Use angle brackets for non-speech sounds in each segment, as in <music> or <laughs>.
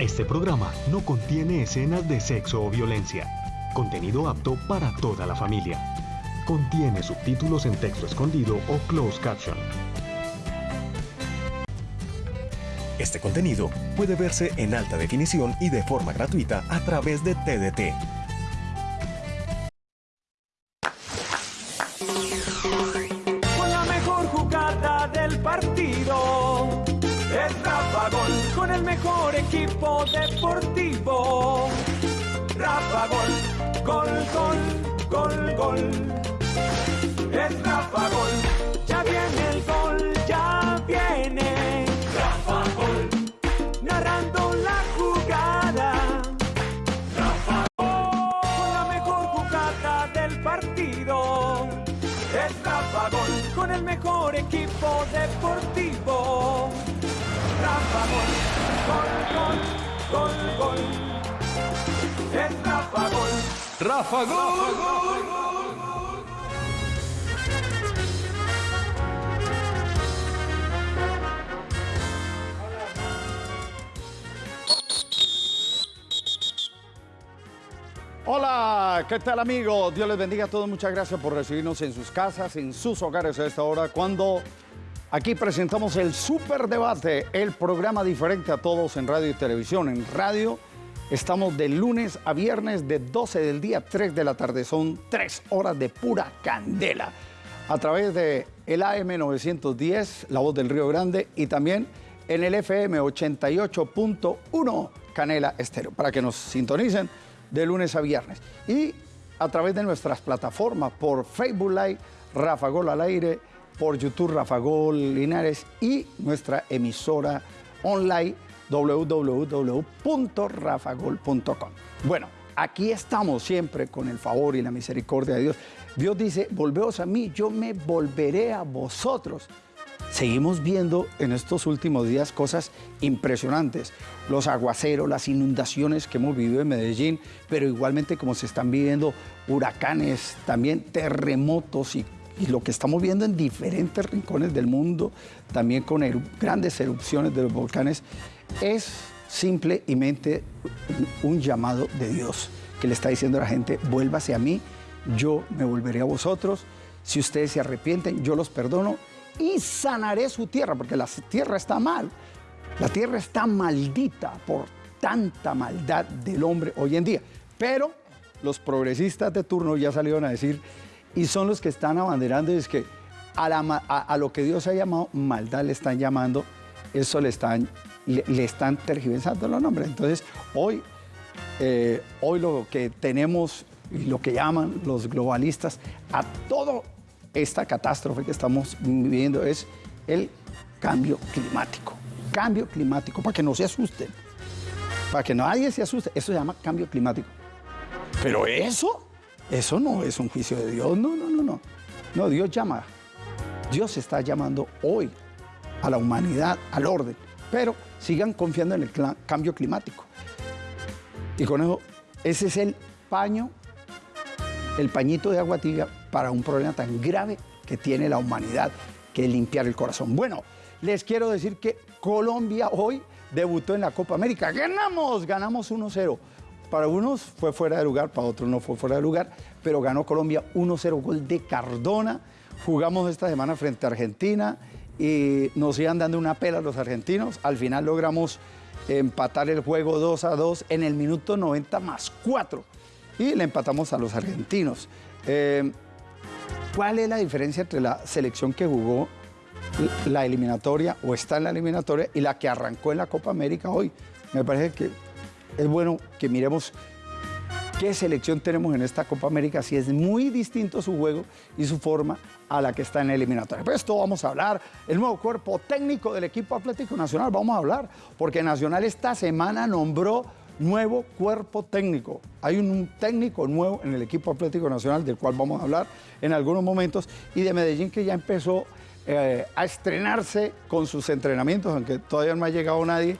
Este programa no contiene escenas de sexo o violencia. Contenido apto para toda la familia. Contiene subtítulos en texto escondido o closed caption. Este contenido puede verse en alta definición y de forma gratuita a través de TDT. Deportivo. Rafa Gol, gol, gol, gol, gol. Es Rafa Gol. Rafa Gol. Hola, ¿qué tal amigos? Dios les bendiga a todos. Muchas gracias por recibirnos en sus casas, en sus hogares a esta hora, cuando aquí presentamos el Super Debate, el programa diferente a todos en radio y televisión. En radio estamos de lunes a viernes de 12 del día a 3 de la tarde. Son tres horas de pura candela. A través de el AM 910, La Voz del Río Grande, y también en el FM 88.1 Canela Estéreo, para que nos sintonicen de lunes a viernes. Y a través de nuestras plataformas, por Facebook Live, Rafa Gol al aire, por YouTube Rafa Gol Linares y nuestra emisora online www.rafagol.com. Bueno, aquí estamos siempre con el favor y la misericordia de Dios. Dios dice, volveos a mí, yo me volveré a vosotros. Seguimos viendo en estos últimos días cosas impresionantes. Los aguaceros, las inundaciones que hemos vivido en Medellín, pero igualmente como se están viviendo huracanes, también terremotos y, y lo que estamos viendo en diferentes rincones del mundo, también con grandes erupciones de los volcanes, es simplemente un llamado de Dios que le está diciendo a la gente, vuélvase a mí, yo me volveré a vosotros, si ustedes se arrepienten, yo los perdono y sanaré su tierra, porque la tierra está mal. La tierra está maldita por tanta maldad del hombre hoy en día. Pero los progresistas de turno ya salieron a decir, y son los que están abanderando, es que a, lo que Dios ha llamado maldad le están llamando, eso le están, le, están tergiversando los nombres. Entonces, hoy, eh, hoy lo que tenemos y lo que llaman los globalistas a todo esta catástrofe que estamos viviendo es el cambio climático. Cambio climático, para que no se asusten, para que nadie se asuste. Eso se llama cambio climático. Pero eso, eso no es un juicio de Dios. No, no, no, no. No, Dios llama. Dios está llamando hoy a la humanidad, al orden. Pero sigan confiando en el cambio climático. Y con eso, ese es el paño el pañito de agua tibia para un problema tan grave que tiene la humanidad, que limpiar el corazón. Bueno, les quiero decir que Colombia hoy debutó en la Copa América. ¡Ganamos! Ganamos 1-0. Para unos fue fuera de lugar, para otros no fue fuera de lugar, pero ganó Colombia 1-0, gol de Cardona. Jugamos esta semana frente a Argentina y nos iban dando una pela los argentinos. Al final logramos empatar el juego 2 a 2 en el minuto 90 más 4 y le empatamos a los argentinos. Eh, ¿Cuál es la diferencia entre la selección que jugó la eliminatoria o está en la eliminatoria y la que arrancó en la Copa América hoy? Me parece que es bueno que miremos qué selección tenemos en esta Copa América, si es muy distinto su juego y su forma a la que está en la eliminatoria. Pero esto vamos a hablar, el nuevo cuerpo técnico del equipo Atlético Nacional, vamos a hablar, porque Nacional esta semana nombró nuevo cuerpo técnico. Hay un, un técnico nuevo en el equipo Atlético Nacional, del cual vamos a hablar en algunos momentos, y de Medellín que ya empezó eh, a estrenarse con sus entrenamientos, aunque todavía no ha llegado nadie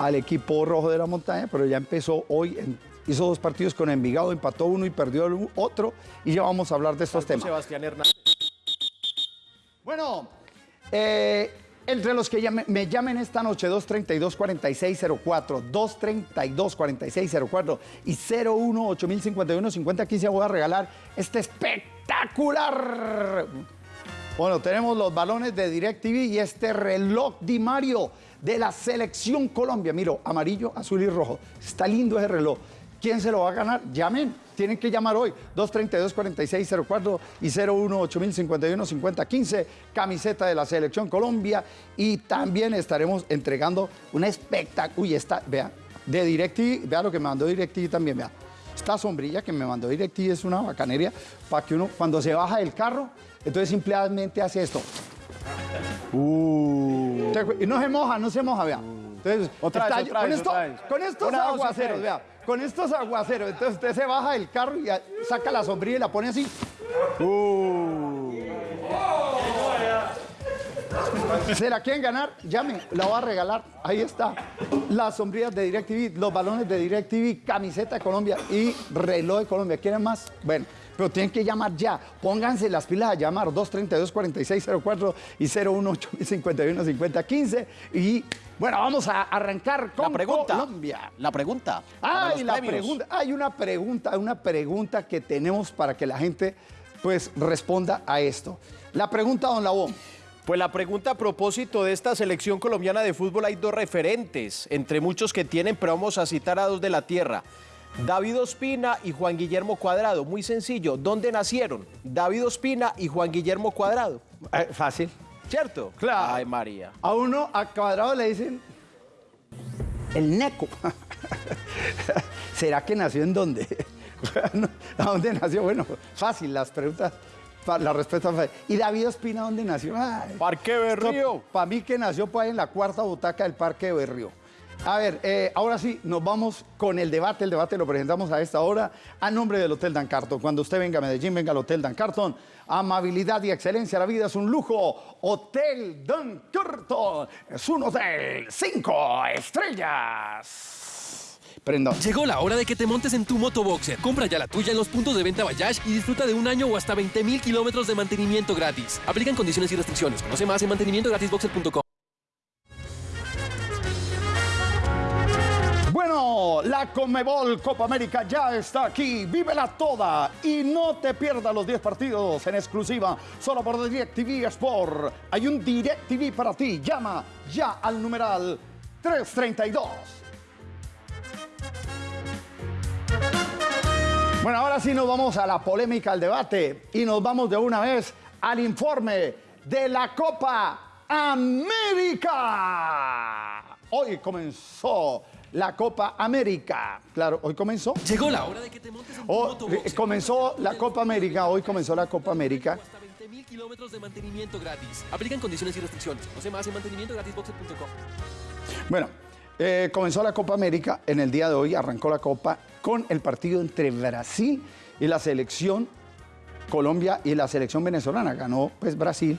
al equipo rojo de la montaña, pero ya empezó hoy, en- hizo dos partidos con Envigado, empató uno y perdió el otro, y ya vamos a hablar de estos temas. Sebastián Hernández. Bueno, eh, Entre los que me llamen esta noche, 232-4604, 232-4604 y 01-8051-5015 voy a regalar este espectacular. Bueno, tenemos los balones de DirecTV y este reloj Di Mario de la Selección Colombia. Miro, amarillo, azul y rojo. Está lindo ese reloj. ¿Quién se lo va a ganar? Llamen, tienen que llamar hoy. 232-4604 y 01-8051-5015, camiseta de la Selección Colombia. Y también estaremos entregando un espectáculo. Uy, esta, vea, de DirecTV, vea lo que me mandó DirecTV también, vea. Esta sombrilla que me mandó DirecTV es una bacanería para que uno, cuando se baja del carro, entonces simplemente hace esto. Uh. Y no se moja, no se moja, vea. Entonces, otra vez, otra con, vez, esto, otra vez. con estos aguaceros, vea, con estos aguaceros, entonces usted se baja del carro y saca la sombrilla y la pone así. Uh. ¿Se la quieren ganar? Llame, la voy a regalar. Ahí está. Las sombrillas de DirecTV, los balones de DirecTV, camiseta de Colombia y reloj de Colombia. ¿Quieren más? Bueno, pero tienen que llamar ya. Pónganse las pilas a llamar 232-4604 y 018-51-5015. Y bueno, vamos a arrancar con la pregunta, Colombia. La pregunta. Ay, la pregunta. Hay una pregunta, una pregunta que tenemos para que la gente pues responda a esto. La pregunta, don Labón. Pues la pregunta a propósito de esta selección colombiana de fútbol hay dos referentes, entre muchos que tienen, pero vamos a citar a dos de la tierra. David Ospina y Juan Guillermo Cuadrado. Muy sencillo, ¿dónde nacieron? David Ospina y Juan Guillermo Cuadrado. Eh, fácil. ¿Cierto? Claro. Ay, María. A uno, a Cuadrado le dicen el neco. <laughs> ¿Será que nació en dónde? <laughs> ¿A dónde nació? Bueno, fácil, las preguntas, la respuesta fácil. ¿Y David Ospina dónde nació? Ay, Parque Berrío. Para mí que nació pues, en la cuarta butaca del Parque Berrío. A ver, eh, ahora sí, nos vamos con el debate. El debate lo presentamos a esta hora a nombre del Hotel Dan Carton. Cuando usted venga a Medellín, venga al Hotel Dan Carton. Amabilidad y excelencia, la vida es un lujo. Hotel Dan Carton es un hotel cinco estrellas. Prenda. Llegó la hora de que te montes en tu motoboxer. Compra ya la tuya en los puntos de venta Bayash y disfruta de un año o hasta 20 mil kilómetros de mantenimiento gratis. Aplican condiciones y restricciones. Conoce más en mantenimientogratisboxer.com. La Conmebol Copa América ya está aquí. Vívela toda y no te pierdas los 10 partidos en exclusiva solo por DirecTV Sport. Hay un DirecTV para ti. Llama ya al numeral 332. Bueno, ahora sí nos vamos a la polémica, al debate y nos vamos de una vez al informe de la Copa América. Hoy comenzó la Copa América. Claro, hoy comenzó. Llegó la hora de que te montes en tu Oh, motoboxer. comenzó la Copa América, hoy comenzó la Copa América. Hasta 20 mil kilómetros de mantenimiento gratis. Aplican condiciones y restricciones. Conoce más en mantenimientogratisboxer.com. Bueno, eh, comenzó la Copa América en el día de hoy, arrancó la Copa con el partido entre Brasil y la selección Colombia y la selección venezolana. Ganó pues Brasil,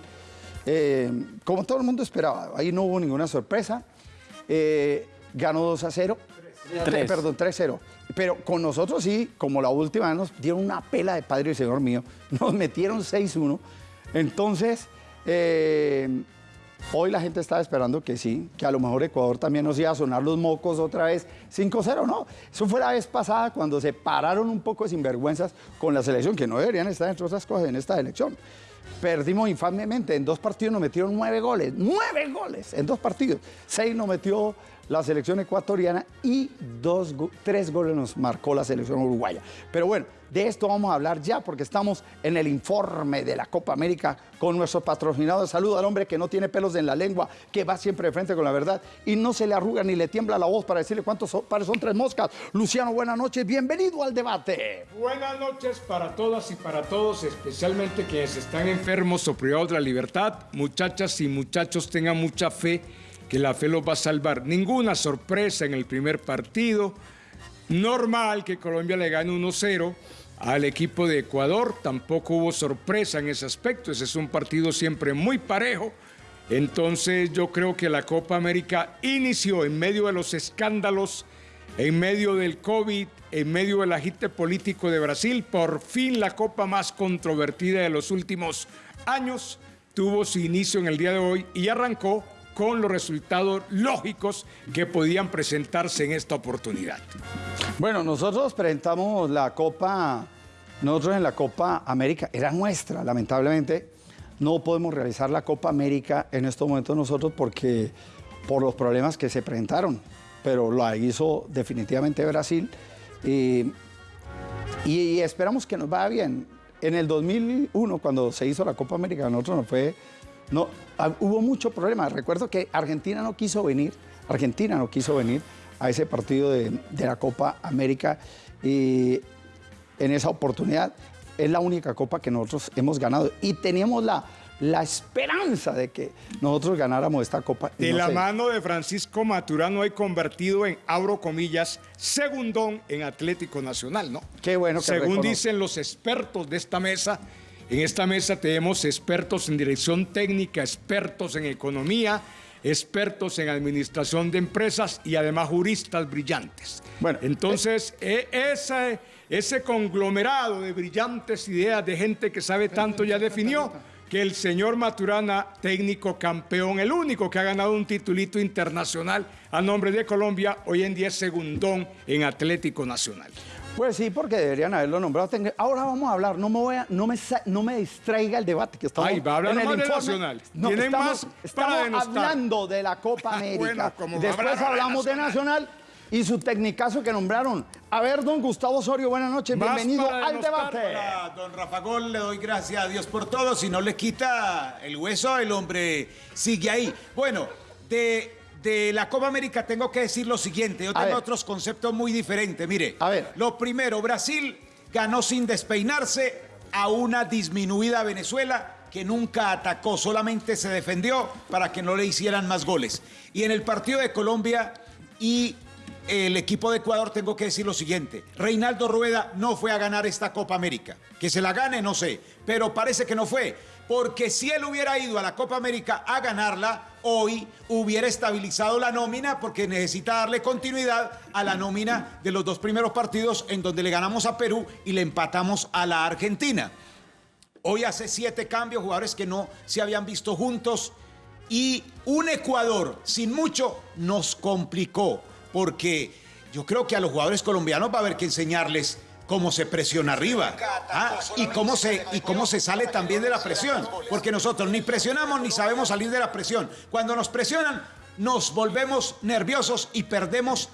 eh, como todo el mundo esperaba, ahí no hubo ninguna sorpresa. Eh, ganó 2 a 0. Tres. Perdón, 3-0. Pero con nosotros sí, como la última nos dieron una pela de Padre y Señor mío. <laughs> Nos metieron 6-1. Entonces, eh, hoy la gente estaba esperando que sí, que a lo mejor Ecuador también nos iba a sonar los mocos otra vez 5-0, ¿no? Eso fue la vez pasada cuando se pararon un poco de sinvergüenzas con la selección, que no deberían estar entre otras cosas en esta elección. Perdimos infamemente, en dos partidos nos metieron nueve goles, nueve goles en dos partidos. Seis nos metió la selección ecuatoriana y dos, tres goles nos marcó la selección uruguaya. Pero bueno, de esto vamos a hablar ya porque estamos en el informe de la Copa América con nuestro patrocinador. Saludo al hombre que no tiene pelos en la lengua, que va siempre de frente con la verdad y no se le arruga ni le tiembla la voz para decirle cuántos pares son tres moscas. Luciano, buenas noches, bienvenido al debate. Buenas noches para todas y para todos, especialmente quienes están enfermos o privados de la libertad. Muchachas y muchachos, tengan mucha fe que la fe los va a salvar. Ninguna sorpresa en el primer partido. Normal que Colombia le gane 1-0 al equipo de Ecuador. Tampoco hubo sorpresa en ese aspecto. Ese es un partido siempre muy parejo. Entonces yo creo que la Copa América inició en medio de los escándalos, en medio del COVID, en medio del agite político de Brasil. Por fin la Copa más controvertida de los últimos años tuvo su inicio en el día de hoy y arrancó con los resultados lógicos que podían presentarse en esta oportunidad. Bueno, nosotros presentamos la Copa, nosotros en la Copa América, era nuestra, lamentablemente. No podemos realizar la Copa América en estos momentos nosotros porque por los problemas que se presentaron, pero la hizo definitivamente Brasil. Y, esperamos que nos vaya bien. En el 2001, cuando se hizo la Copa América, nosotros nos fue no, ah, hubo mucho problema. Recuerdo que Argentina no quiso venir, Argentina no quiso venir a ese partido de, la Copa América y en esa oportunidad es la única copa que nosotros hemos ganado y teníamos la, la esperanza de que nosotros ganáramos esta copa. De la mano de Francisco Maturano hay convertido en, abro comillas, segundón en Atlético Nacional, ¿no? Qué bueno que Según dicen los expertos de esta mesa, en esta mesa tenemos expertos en dirección técnica, expertos en economía, expertos en administración de empresas y además juristas brillantes. Bueno, entonces e, ese, ese conglomerado de brillantes ideas de gente que sabe tanto ya definió que el señor Maturana, técnico campeón, el único que ha ganado un titulito internacional a nombre de Colombia, hoy en día es segundón en Atlético Nacional. Pues sí, porque deberían haberlo nombrado. Ahora vamos a hablar, no me, voy a, no me, no me distraiga el debate que estamos Ay, va a hablar en el informe. Nacional. No, estamos, estamos hablando de la Copa <laughs> América. Después hablamos de Nacional y su tecnicazo que nombraron. A ver, don Gustavo Osorio, buenas noches, bienvenido al debate. don Rafa Gol, le doy gracias a Dios por todo. Si no le quita el hueso, el hombre sigue ahí. Bueno, de de la Copa América tengo que decir lo siguiente. Yo tengo otros conceptos muy diferentes. Mire, a ver. lo primero, Brasil ganó sin despeinarse a una disminuida Venezuela que nunca atacó, solamente se defendió para que no le hicieran más goles. Y en el partido de Colombia y el equipo de Ecuador tengo que decir lo siguiente. Reinaldo Rueda no fue a ganar esta Copa América. Que se la gane, no sé, pero parece que no fue porque si él hubiera ido a la Copa América a ganarla, hoy hubiera estabilizado la nómina porque necesita darle continuidad a la nómina de los dos primeros partidos en donde le ganamos a Perú y le empatamos a la Argentina. Hoy hace siete cambios, jugadores que no se habían visto juntos y un Ecuador sin mucho nos complicó porque yo creo que a los jugadores colombianos va a haber que enseñarles cómo se presiona arriba ¿ah? y, cómo se, y cómo se sale también de la presión. Porque nosotros ni presionamos ni sabemos salir de la presión. Cuando nos presionan, nos volvemos nerviosos y perdemos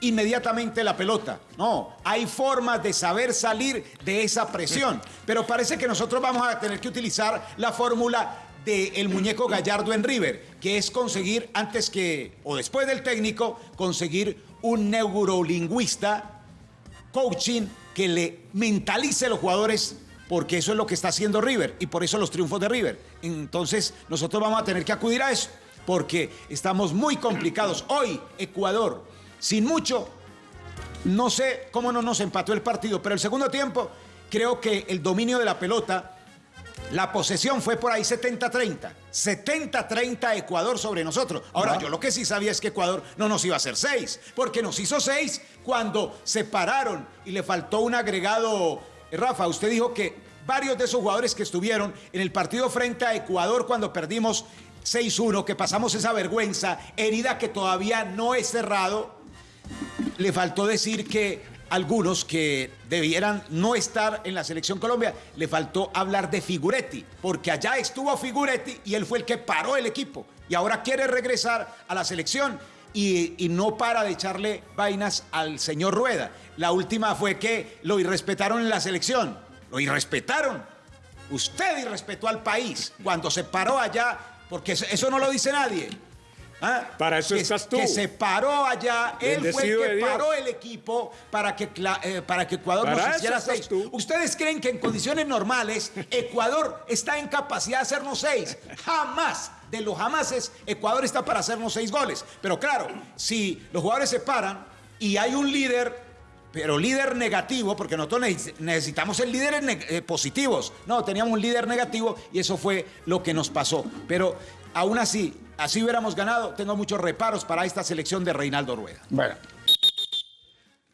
inmediatamente la pelota. No, hay formas de saber salir de esa presión. Pero parece que nosotros vamos a tener que utilizar la fórmula del muñeco Gallardo en River, que es conseguir antes que, o después del técnico, conseguir un neurolingüista, coaching que le mentalice a los jugadores porque eso es lo que está haciendo River y por eso los triunfos de River. Entonces nosotros vamos a tener que acudir a eso porque estamos muy complicados. Hoy Ecuador, sin mucho, no sé cómo no nos empató el partido, pero el segundo tiempo creo que el dominio de la pelota la posesión fue por ahí 70-30. 70-30 Ecuador sobre nosotros. Ahora, yo lo que sí sabía es que Ecuador no nos iba a hacer 6, porque nos hizo 6 cuando se pararon y le faltó un agregado. Rafa, usted dijo que varios de esos jugadores que estuvieron en el partido frente a Ecuador cuando perdimos 6-1, que pasamos esa vergüenza, herida que todavía no es cerrado, le faltó decir que algunos que debieran no estar en la selección Colombia, le faltó hablar de Figuretti, porque allá estuvo Figuretti y él fue el que paró el equipo y ahora quiere regresar a la selección y, no para de echarle vainas al señor Rueda. La última fue que lo irrespetaron en la selección, lo irrespetaron. Usted irrespetó al país cuando se paró allá, porque eso no lo dice nadie. ¿Ah? Para eso estás tú. Que se paró allá, él fue el que paró el equipo para que, eh, para que Ecuador nos hiciera seis. ¿Ustedes creen que en condiciones normales Ecuador está en capacidad de hacernos seis? Jamás. De los jamases, Ecuador está para hacernos seis goles. Pero claro, si los jugadores se paran y hay un líder pero líder negativo, porque nosotros necesitamos el líderes eh, positivos. No, teníamos un líder negativo y eso fue lo que nos pasó. Pero aún así, así hubiéramos ganado. Tengo muchos reparos para esta selección de Reinaldo Rueda. Bueno.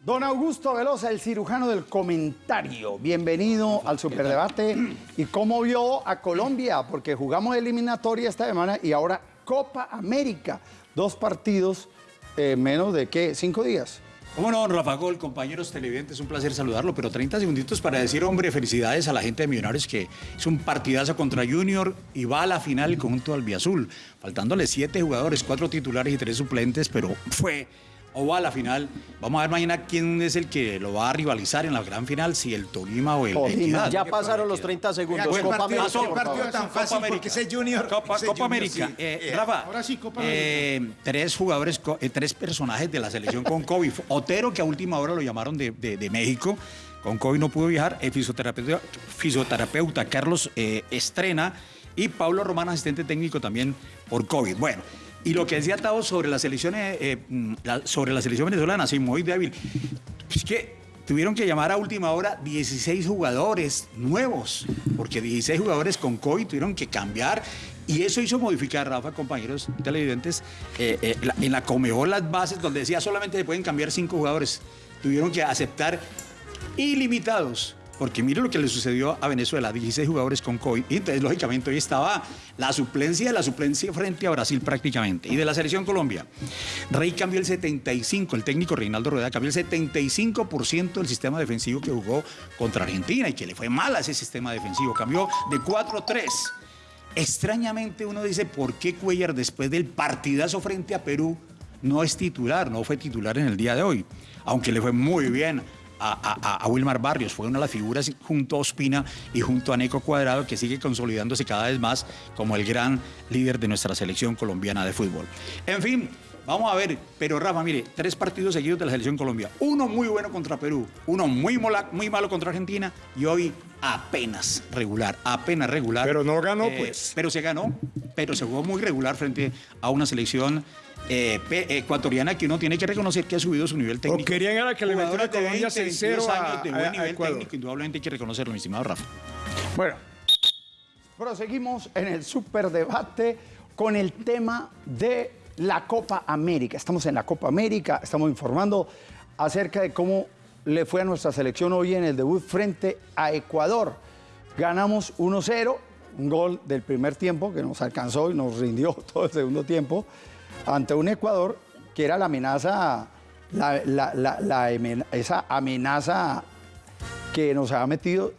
Don Augusto Velosa, el cirujano del comentario. Bienvenido al Superdebate. ¿Y cómo vio a Colombia? Porque jugamos eliminatoria esta semana y ahora Copa América. Dos partidos en menos de, ¿qué? ¿Cinco días? ¿Cómo no, Rafa Gol, compañeros televidentes? Un placer saludarlo, pero 30 segunditos para decir, hombre, felicidades a la gente de Millonarios que es un partidazo contra Junior y va a la final el conjunto albiazul, faltándole siete jugadores, cuatro titulares y tres suplentes, pero fue o va a la final. Vamos a ver mañana quién es el que lo va a rivalizar en la gran final, si el Tolima o el Tolima. Ya pasaron los 30 segundos. Oiga, ¿qué Copa partido, América, por partido tan fácil? Porque ese Junior... Copa, ese Copa Junior, América. sí. Eh, Rafa, ahora sí, Copa eh, tres jugadores, eh, tres personajes de la selección con <laughs> COVID. Otero, que a última hora lo llamaron de, de- de México, con COVID no pudo viajar. El fisioterapeuta, fisioterapeuta Carlos eh, Estrena y Pablo Román, asistente técnico también por COVID. Bueno. Y lo que decía Tavo sobre la selección, eh, mm, la- sobre la selección venezolana, sí, muy débil. Es que tuvieron que llamar a última hora 16 jugadores nuevos, porque 16 jugadores con COVID tuvieron que cambiar. Y eso hizo modificar, Rafa, compañeros televidentes, eh, eh, en la Comebol las bases donde decía solamente se pueden cambiar cinco jugadores. Tuvieron que aceptar ilimitados. Porque mire lo que le sucedió a Venezuela, 16 jugadores con COVID. Y entonces, lógicamente, hoy estaba la suplencia de la suplencia frente a Brasil prácticamente. Y de la selección Colombia, Rey cambió el 75, el técnico Reinaldo Rueda cambió el 75% del sistema defensivo que jugó contra Argentina y que le fue mal a ese sistema defensivo. Cambió de 4-3. Extrañamente uno dice, ¿por qué Cuellar después del partidazo frente a Perú no es titular, no fue titular en el día de hoy? Aunque le fue muy bien a, a- a Wilmar Barrios, fue una de las figuras junto a Ospina y junto a Neco Cuadrado que sigue consolidándose cada vez más como el gran líder de nuestra selección colombiana de fútbol. En fin, vamos a ver, pero Rafa, mire, tres partidos seguidos de la selección Colombia, uno muy bueno contra Perú, uno muy, mola- muy malo contra Argentina y hoy apenas regular, apenas regular. Pero no ganó, Eh, pues. Pero se ganó, pero se jugó muy regular frente a una selección eh, pe- ecuatoriana que uno tiene que reconocer que ha subido su nivel técnico. querían era que le Jugadores de Colombia 20, 6-0 a- años de a- buen a nivel técnico, indudablemente hay que reconocerlo, mi estimado Rafa. Bueno, proseguimos en el superdebate con el tema de la Copa América. Estamos en la Copa América, estamos informando acerca de cómo le fue a nuestra selección hoy en el debut frente a Ecuador. Ganamos 1-0, un gol del primer tiempo que nos alcanzó y nos rindió <laughs> todo el segundo tiempo ante un Ecuador que era la amenaza, la- la- la- la emen- esa amenaza que nos había metido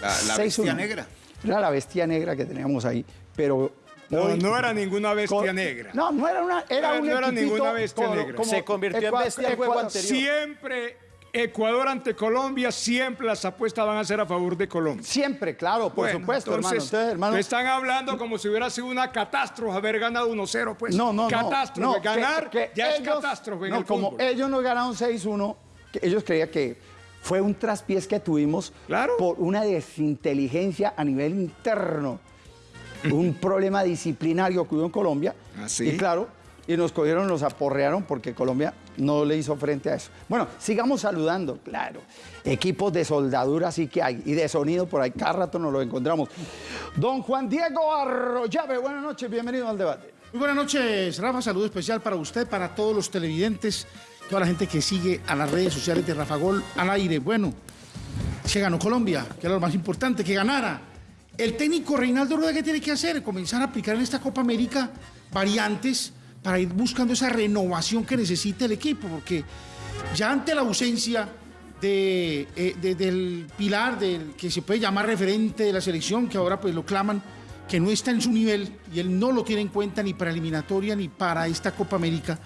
La- la 6-1. bestia negra. Era la bestia negra que teníamos ahí, pero No, hoy- no era ninguna bestia con- negra. No, no era una, era No, un no era ninguna bestia negra. como Se convirtió en bestia el juego Ecuador. anterior. Siempre Ecuador ante Colombia, siempre las apuestas van a ser a favor de Colombia. Siempre, claro, por Bueno, supuesto, hermano. Entonces, hermano, te están hablando como si hubiera sido una catástrofe haber ganado 1-0, pues. no, no, no. Catástrofe. no, Ganar que ya es catástrofe en no, el como fútbol. ellos nos ganaron 6-1, que ellos creían que fue un traspiés que tuvimos Claro. por una desinteligencia a nivel interno. un problema disciplinario que hubo en Colombia. ¿Ah, sí? Y claro, y nos cogieron, nos aporrearon porque Colombia no le hizo frente a eso. Bueno, sigamos saludando, claro. Equipos de soldadura sí que hay y de sonido por ahí, cada rato nos lo encontramos. Don Juan Diego Arroyave, buenas noches, bienvenido al debate. Muy buenas noches, Rafa. Saludo especial para usted, para todos los televidentes, toda la gente que sigue a las redes sociales de Rafa Gol al aire. Bueno, se ganó Colombia, que era lo más importante, que ganara. El técnico Reinaldo Rueda, ¿qué tiene que hacer? Comenzar a aplicar en esta Copa América variantes para ir buscando esa renovación que necesita el equipo, porque ya ante la ausencia eh, de- del pilar del que se puede llamar referente de la selección, que ahora pues lo claman, que no está en su nivel y él no lo tiene en cuenta ni para eliminatoria ni para esta Copa América.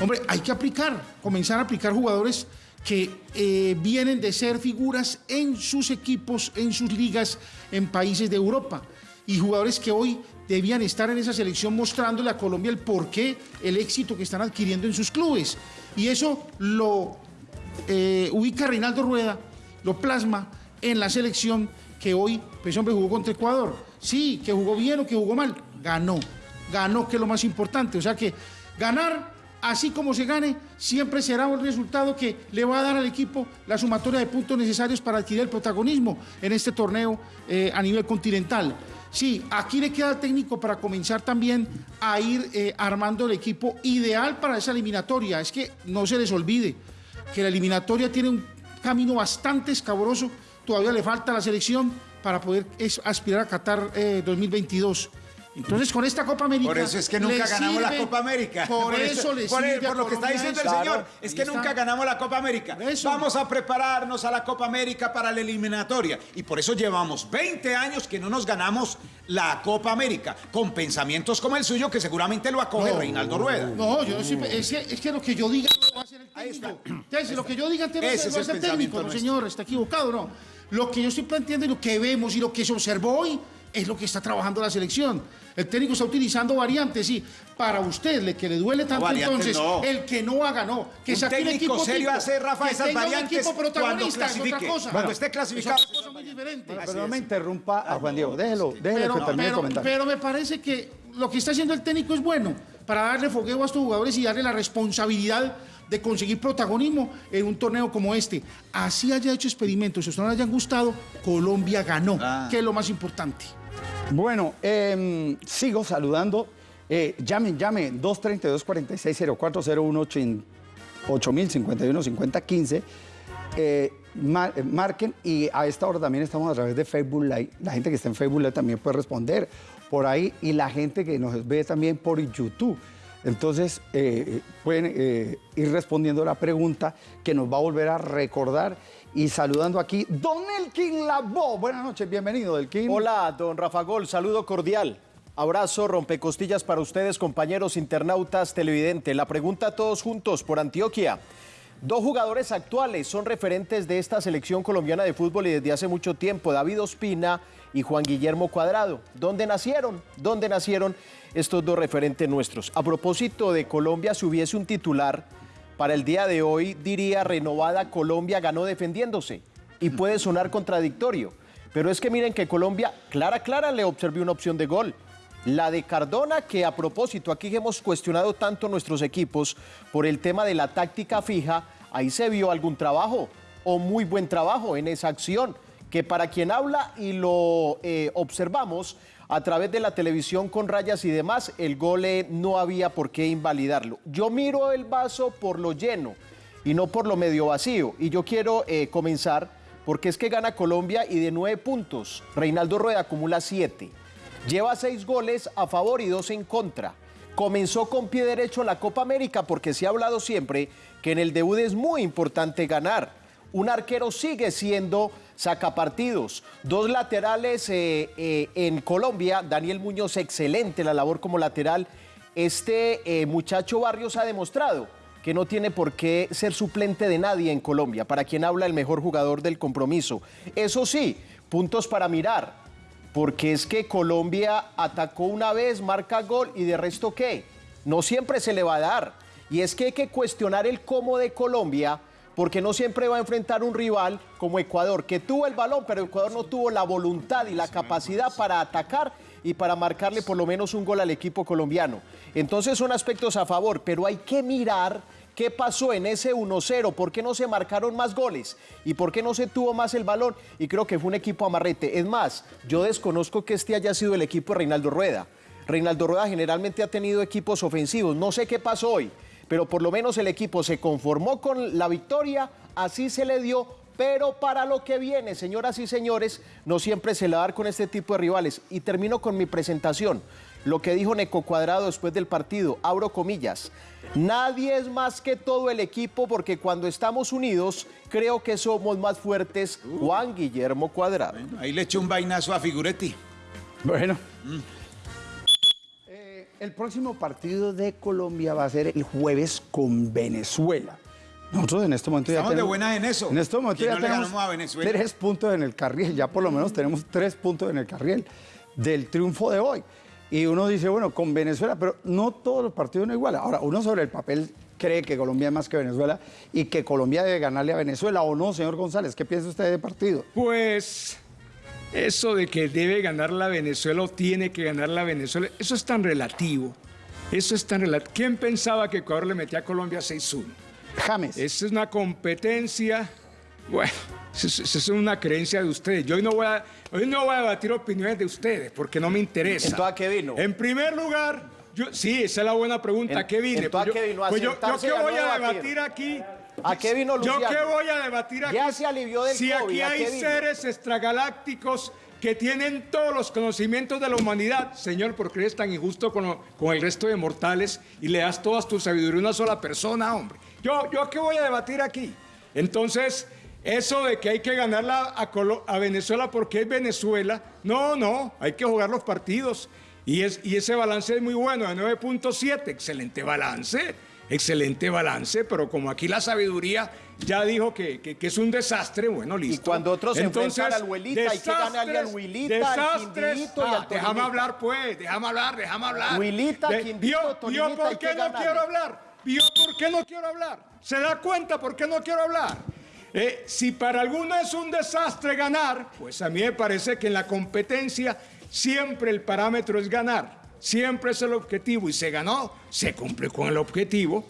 Hombre, hay que aplicar, comenzar a aplicar jugadores que eh, vienen de ser figuras en sus equipos, en sus ligas, en países de Europa. Y jugadores que hoy debían estar en esa selección mostrándole a Colombia el porqué, el éxito que están adquiriendo en sus clubes. Y eso lo eh, ubica Reinaldo Rueda, lo plasma en la selección que hoy, pues hombre, jugó contra Ecuador. Sí, que jugó bien o que jugó mal, ganó. Ganó, que es lo más importante. O sea que ganar, así como se gane, siempre será un resultado que le va a dar al equipo la sumatoria de puntos necesarios para adquirir el protagonismo en este torneo eh, a nivel continental. Sí, aquí le queda al técnico para comenzar también a ir eh, armando el equipo ideal para esa eliminatoria. Es que no se les olvide que la eliminatoria tiene un camino bastante escabroso. Todavía le falta a la selección para poder aspirar a Qatar eh, 2022. Entonces, con esta Copa América. Por eso es que nunca ganamos la Copa América. Por, eso, le por, sirve a por lo que está diciendo el eso. señor, es que nunca ganamos la Copa América. Eso. Vamos a prepararnos a la Copa América para la eliminatoria. Y por eso llevamos 20 años que no nos ganamos la Copa América, con pensamientos como el suyo, que seguramente lo acoge Reinaldo Rueda. No, yo no soy- es, que, es que lo que yo diga no va a ser el técnico. Entonces, lo que yo diga no va a es ser el el técnico, pensamiento no, nuestro. señor, está equivocado, no. Lo que yo estoy planteando y lo que vemos y lo que se observó hoy es lo que está trabajando la selección. El técnico está utilizando variantes y para usted, le, que le duele tanto variantes entonces, no. el que no haga, no. Que Un saque un técnico equipo serio tipo, hace, Rafa, que esas tenga un variantes equipo cuando protagonista, es otra cosa. Cuando esté Es clasificado. otra cosa muy diferente. Pero no me interrumpa a Juan Diego, déjelo, déjelo Pero, que termine el pero- comentario. pero me parece que lo que está haciendo el técnico es bueno para darle fogueo a estos jugadores y darle la responsabilidad de conseguir protagonismo en un torneo como este. Así haya hecho experimentos, si a usted no le hayan gustado, Colombia ganó, Ah. que es lo más importante. Bueno, em, sigo saludando. Eh, llamen, llamen, 232-460401 8051 5015. Eh, eh, marquen y a esta hora también estamos a través de Facebook Live. La gente que está en Facebook Live también puede responder por ahí y la gente que nos ve también por YouTube. Entonces, eh, pueden eh, ir respondiendo la pregunta que nos va a volver a recordar y saludando aquí, Don Elkin Labo. Buenas noches, bienvenido, Elkin. Hola, don Rafa Gol, saludo cordial. Abrazo, rompecostillas para ustedes, compañeros internautas, televidentes. La pregunta a todos juntos por Antioquia. Dos jugadores actuales son referentes de esta selección colombiana de fútbol y desde hace mucho tiempo, David Ospina y Juan Guillermo Cuadrado. ¿Dónde nacieron? ¿Dónde nacieron estos dos referentes nuestros? A propósito de Colombia, si hubiese un titular para el día de hoy, diría renovada Colombia ganó defendiéndose. Y puede sonar contradictorio. Pero es que miren que Colombia, clara, clara, le observé una opción de gol. La de Cardona, que a propósito, aquí hemos cuestionado tanto nuestros equipos por el tema de la táctica fija, ahí se vio algún trabajo o muy buen trabajo en esa acción, que para quien habla y lo eh, observamos a través de la televisión con rayas y demás, el gol no había por qué invalidarlo. Yo miro el vaso por lo lleno y no por lo medio vacío. Y yo quiero eh, comenzar porque es que gana Colombia y de nueve puntos, Reinaldo Rueda acumula siete. Lleva seis goles a favor y dos en contra. Comenzó con pie derecho la Copa América porque se ha hablado siempre que en el debut es muy importante ganar. Un arquero sigue siendo sacapartidos. Dos laterales eh, eh, en Colombia. Daniel Muñoz, excelente la labor como lateral. Este eh, muchacho Barrios ha demostrado que no tiene por qué ser suplente de nadie en Colombia. Para quien habla, el mejor jugador del compromiso. Eso sí, puntos para mirar. Porque es que Colombia atacó una vez, marca gol y de resto qué. No siempre se le va a dar. Y es que hay que cuestionar el cómo de Colombia, porque no siempre va a enfrentar un rival como Ecuador, que tuvo el balón, pero Ecuador no tuvo la voluntad y la capacidad para atacar y para marcarle por lo menos un gol al equipo colombiano. Entonces son aspectos a favor, pero hay que mirar qué pasó en ese 1-0, por qué no se marcaron más goles y por qué no se tuvo más el balón. Y creo que fue un equipo amarrete. Es más, yo desconozco que este haya sido el equipo de Reinaldo Rueda. Reinaldo Rueda generalmente ha tenido equipos ofensivos. No sé qué pasó hoy, pero por lo menos el equipo se conformó con la victoria, así se le dio. Pero para lo que viene, señoras y señores, no siempre se le va a dar con este tipo de rivales. Y termino con mi presentación. Lo que dijo Neco Cuadrado después del partido, abro comillas. Nadie es más que todo el equipo porque cuando estamos unidos creo que somos más fuertes. Juan Guillermo Cuadrado. Ahí le eché un vainazo a Figuretti. Bueno. Eh, el próximo partido de Colombia va a ser el jueves con Venezuela. Nosotros en este momento ya Estamos de tenemos, buenas en eso. En este momento ya no tenemos ganamos a Venezuela. tres puntos en el carril. Ya por lo menos tenemos tres puntos en el carril del triunfo de hoy. Y uno dice, bueno, con Venezuela, pero no todos los partidos son iguales. Ahora, uno sobre el papel cree que Colombia es más que Venezuela y que Colombia debe ganarle a Venezuela o no, señor González. ¿Qué piensa usted de partido? Pues eso de que debe ganar la Venezuela o tiene que ganar la Venezuela, eso es tan relativo. Eso es tan relativo. ¿Quién pensaba que Ecuador le metía a Colombia 6-1? James. Esa es una competencia. Bueno, eso es- eso es una creencia de ustedes. Yo hoy no voy a, hoy no voy a debatir opiniones de ustedes porque no me interesa. ¿Entonces a qué vino? En primer lugar, yo, sí, esa es la buena pregunta. ¿A qué vine? entonces, ¿a yo, qué vino? ¿A pues yo, yo qué a voy a debatir? aquí. ¿A qué vino ¿Yo Luciano? qué voy a debatir aquí? Ya se alivió del Si COVID, aquí ¿a hay vino? seres extragalácticos que tienen todos los conocimientos de la humanidad. Señor, ¿por qué eres tan injusto con, lo- con el resto de mortales y le das toda tu sabiduría a una sola persona, hombre? Yo, yo qué voy a debatir aquí. Entonces, eso de que hay que ganarla a, Colo- a Venezuela porque es Venezuela, no, no, hay que jugar los partidos. Y, es, y ese balance es muy bueno, de 9.7, excelente balance, excelente balance, pero como aquí la sabiduría ya dijo que, que- que es un desastre, bueno, listo. cuando otros se enfrentan al Huelita, hay que ganarle al Huilita, al. Quindito y Ah, al Déjame hablar, pues, déjame hablar, déjame hablar. Huilita, De- Quindito, ¿Vio, por qué no ganarle. quiero hablar? ¿Vio por qué no quiero hablar? ¿Se da cuenta por qué no quiero hablar? Eh, si para algunos es un desastre ganar, pues a mí me parece que en la competencia siempre el parámetro es ganar. Siempre es el objetivo y se ganó, se cumple con el objetivo.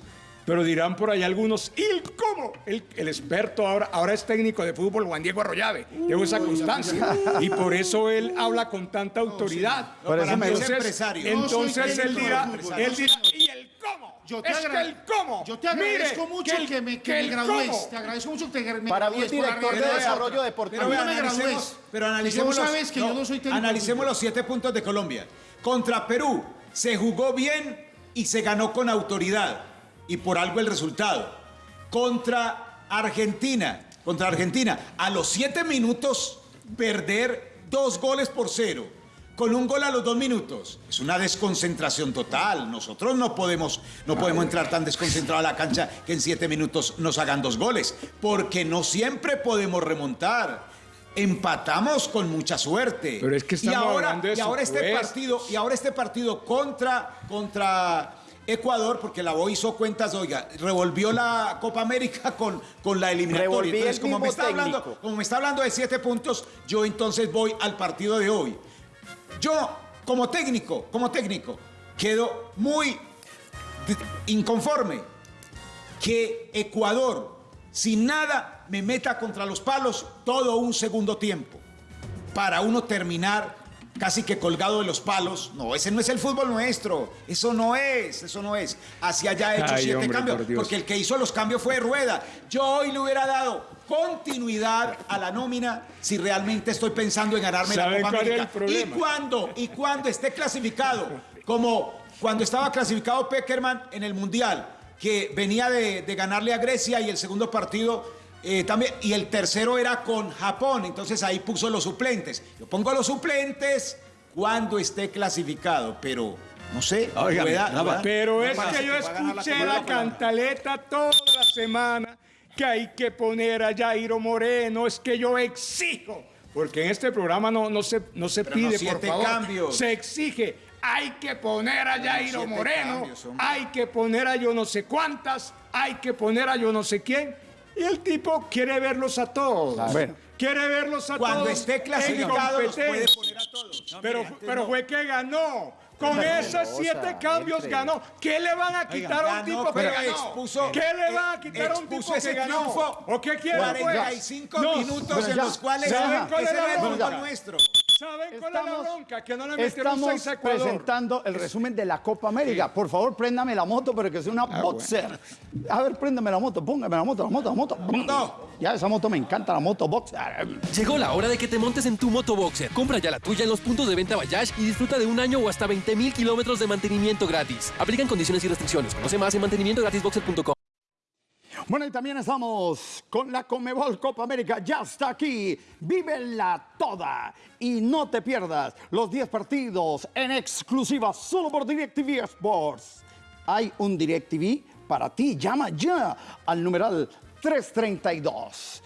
Pero dirán por ahí algunos, ¿y el cómo? El, el experto ahora, ahora es técnico de fútbol, Juan Diego Arroyave. Llevo esa constancia. Y por eso él habla con tanta autoridad. Por eso para me mí es gusta. empresario. No entonces él dirá, él dirá, ¿y el cómo? Yo te es que el cómo. Yo te agradezco Mire, mucho el- que, me, que que me el gradúes. cómo. Te agradezco mucho que me Para la director de desarrollo deportivo. Pero, no me pero analicemos, tú los, sabes que yo no soy analicemos los siete puntos de Colombia. Contra Perú se jugó bien y se ganó con autoridad. Y por algo el resultado. Contra Argentina, contra Argentina, a los siete minutos perder dos goles por cero. Con un gol a los dos minutos. Es una desconcentración total. Nosotros no podemos, no podemos entrar tan desconcentrados a la cancha que en siete minutos nos hagan dos goles. Porque no siempre podemos remontar. Empatamos con mucha suerte. Pero es que y ahora, y ahora este partido, y ahora este partido contra, contra Ecuador, porque la voz hizo cuentas, oiga, revolvió la Copa América <laughs> con, con la eliminatoria. El Entonces, como me, está hablando, como me está hablando de siete puntos, yo entonces voy al partido de hoy. Yo, como técnico, como técnico, quedo muy inconforme que Ecuador, sin nada, me meta contra los palos todo un segundo tiempo para uno terminar casi que colgado de los palos. No, ese no es el fútbol nuestro. Eso no es, eso no es. Hacia allá he hecho Ay, siete hombre, cambios, por porque el que hizo los cambios fue Rueda. Yo hoy le hubiera dado continuidad a la nómina si realmente estoy pensando en ganarme la ¿Saben Copa América. Y cuando, y cuando esté clasificado, como cuando estaba clasificado Peckerman en el Mundial, que venía de, de ganarle a Grecia y el segundo partido eh, también, y el tercero era con Japón, entonces ahí puso los suplentes. Yo pongo los suplentes cuando esté clasificado, pero no sé. Rafa, Rueda- Pero es que yo escuché la cantaleta toda la semana que hay que poner a Jairo Moreno, es que yo exijo, porque en este programa no, no se, no se Pero no pide, por favor, cambios. se exige, hay que poner a Jairo Moreno, cambios, hay que poner a yo no sé cuántas, hay que poner a yo no sé quién, y el tipo quiere verlos a todos. Bueno. Quiere verlos a Cuando todos. esté en clasificado los puede poner a todos. Pero, pero fue que ganó. Con esos siete cambios ganó. ¿Qué le van a quitar a un ganó, tipo que ganó? expuso- ¿Qué le van a quitar a un tipo ese que ganó? triunfo. ¿O qué quiere? pues? 45 No, minutos bueno, en los cuales ¿Saben cuál ese es la no es el nuestro. ¿Saben cuál es la bronca? Que no le metieron estamos seis a Ecuador. presentando el resumen de la Copa América. Por favor, préndame la moto, pero que sea una Ah, boxer. A ver, préndame la moto, póngame la moto, la moto, la moto. No. Ya, esa moto me encanta, la moto boxer. Llegó la hora de que te montes en tu moto Boxer. Compra ya la tuya en los puntos de venta Bayash y disfruta de un año o hasta 20 mil kilómetros de mantenimiento gratis. Aplican condiciones y restricciones. Conoce más en mantenimientogratisboxer.com. Bueno, y también estamos con la Comebol Copa América. Ya está aquí. Vívela toda. Y no te pierdas los 10 partidos en exclusiva solo por DirecTV Sports. Hay un DirecTV para ti. Llama ya al numeral 332.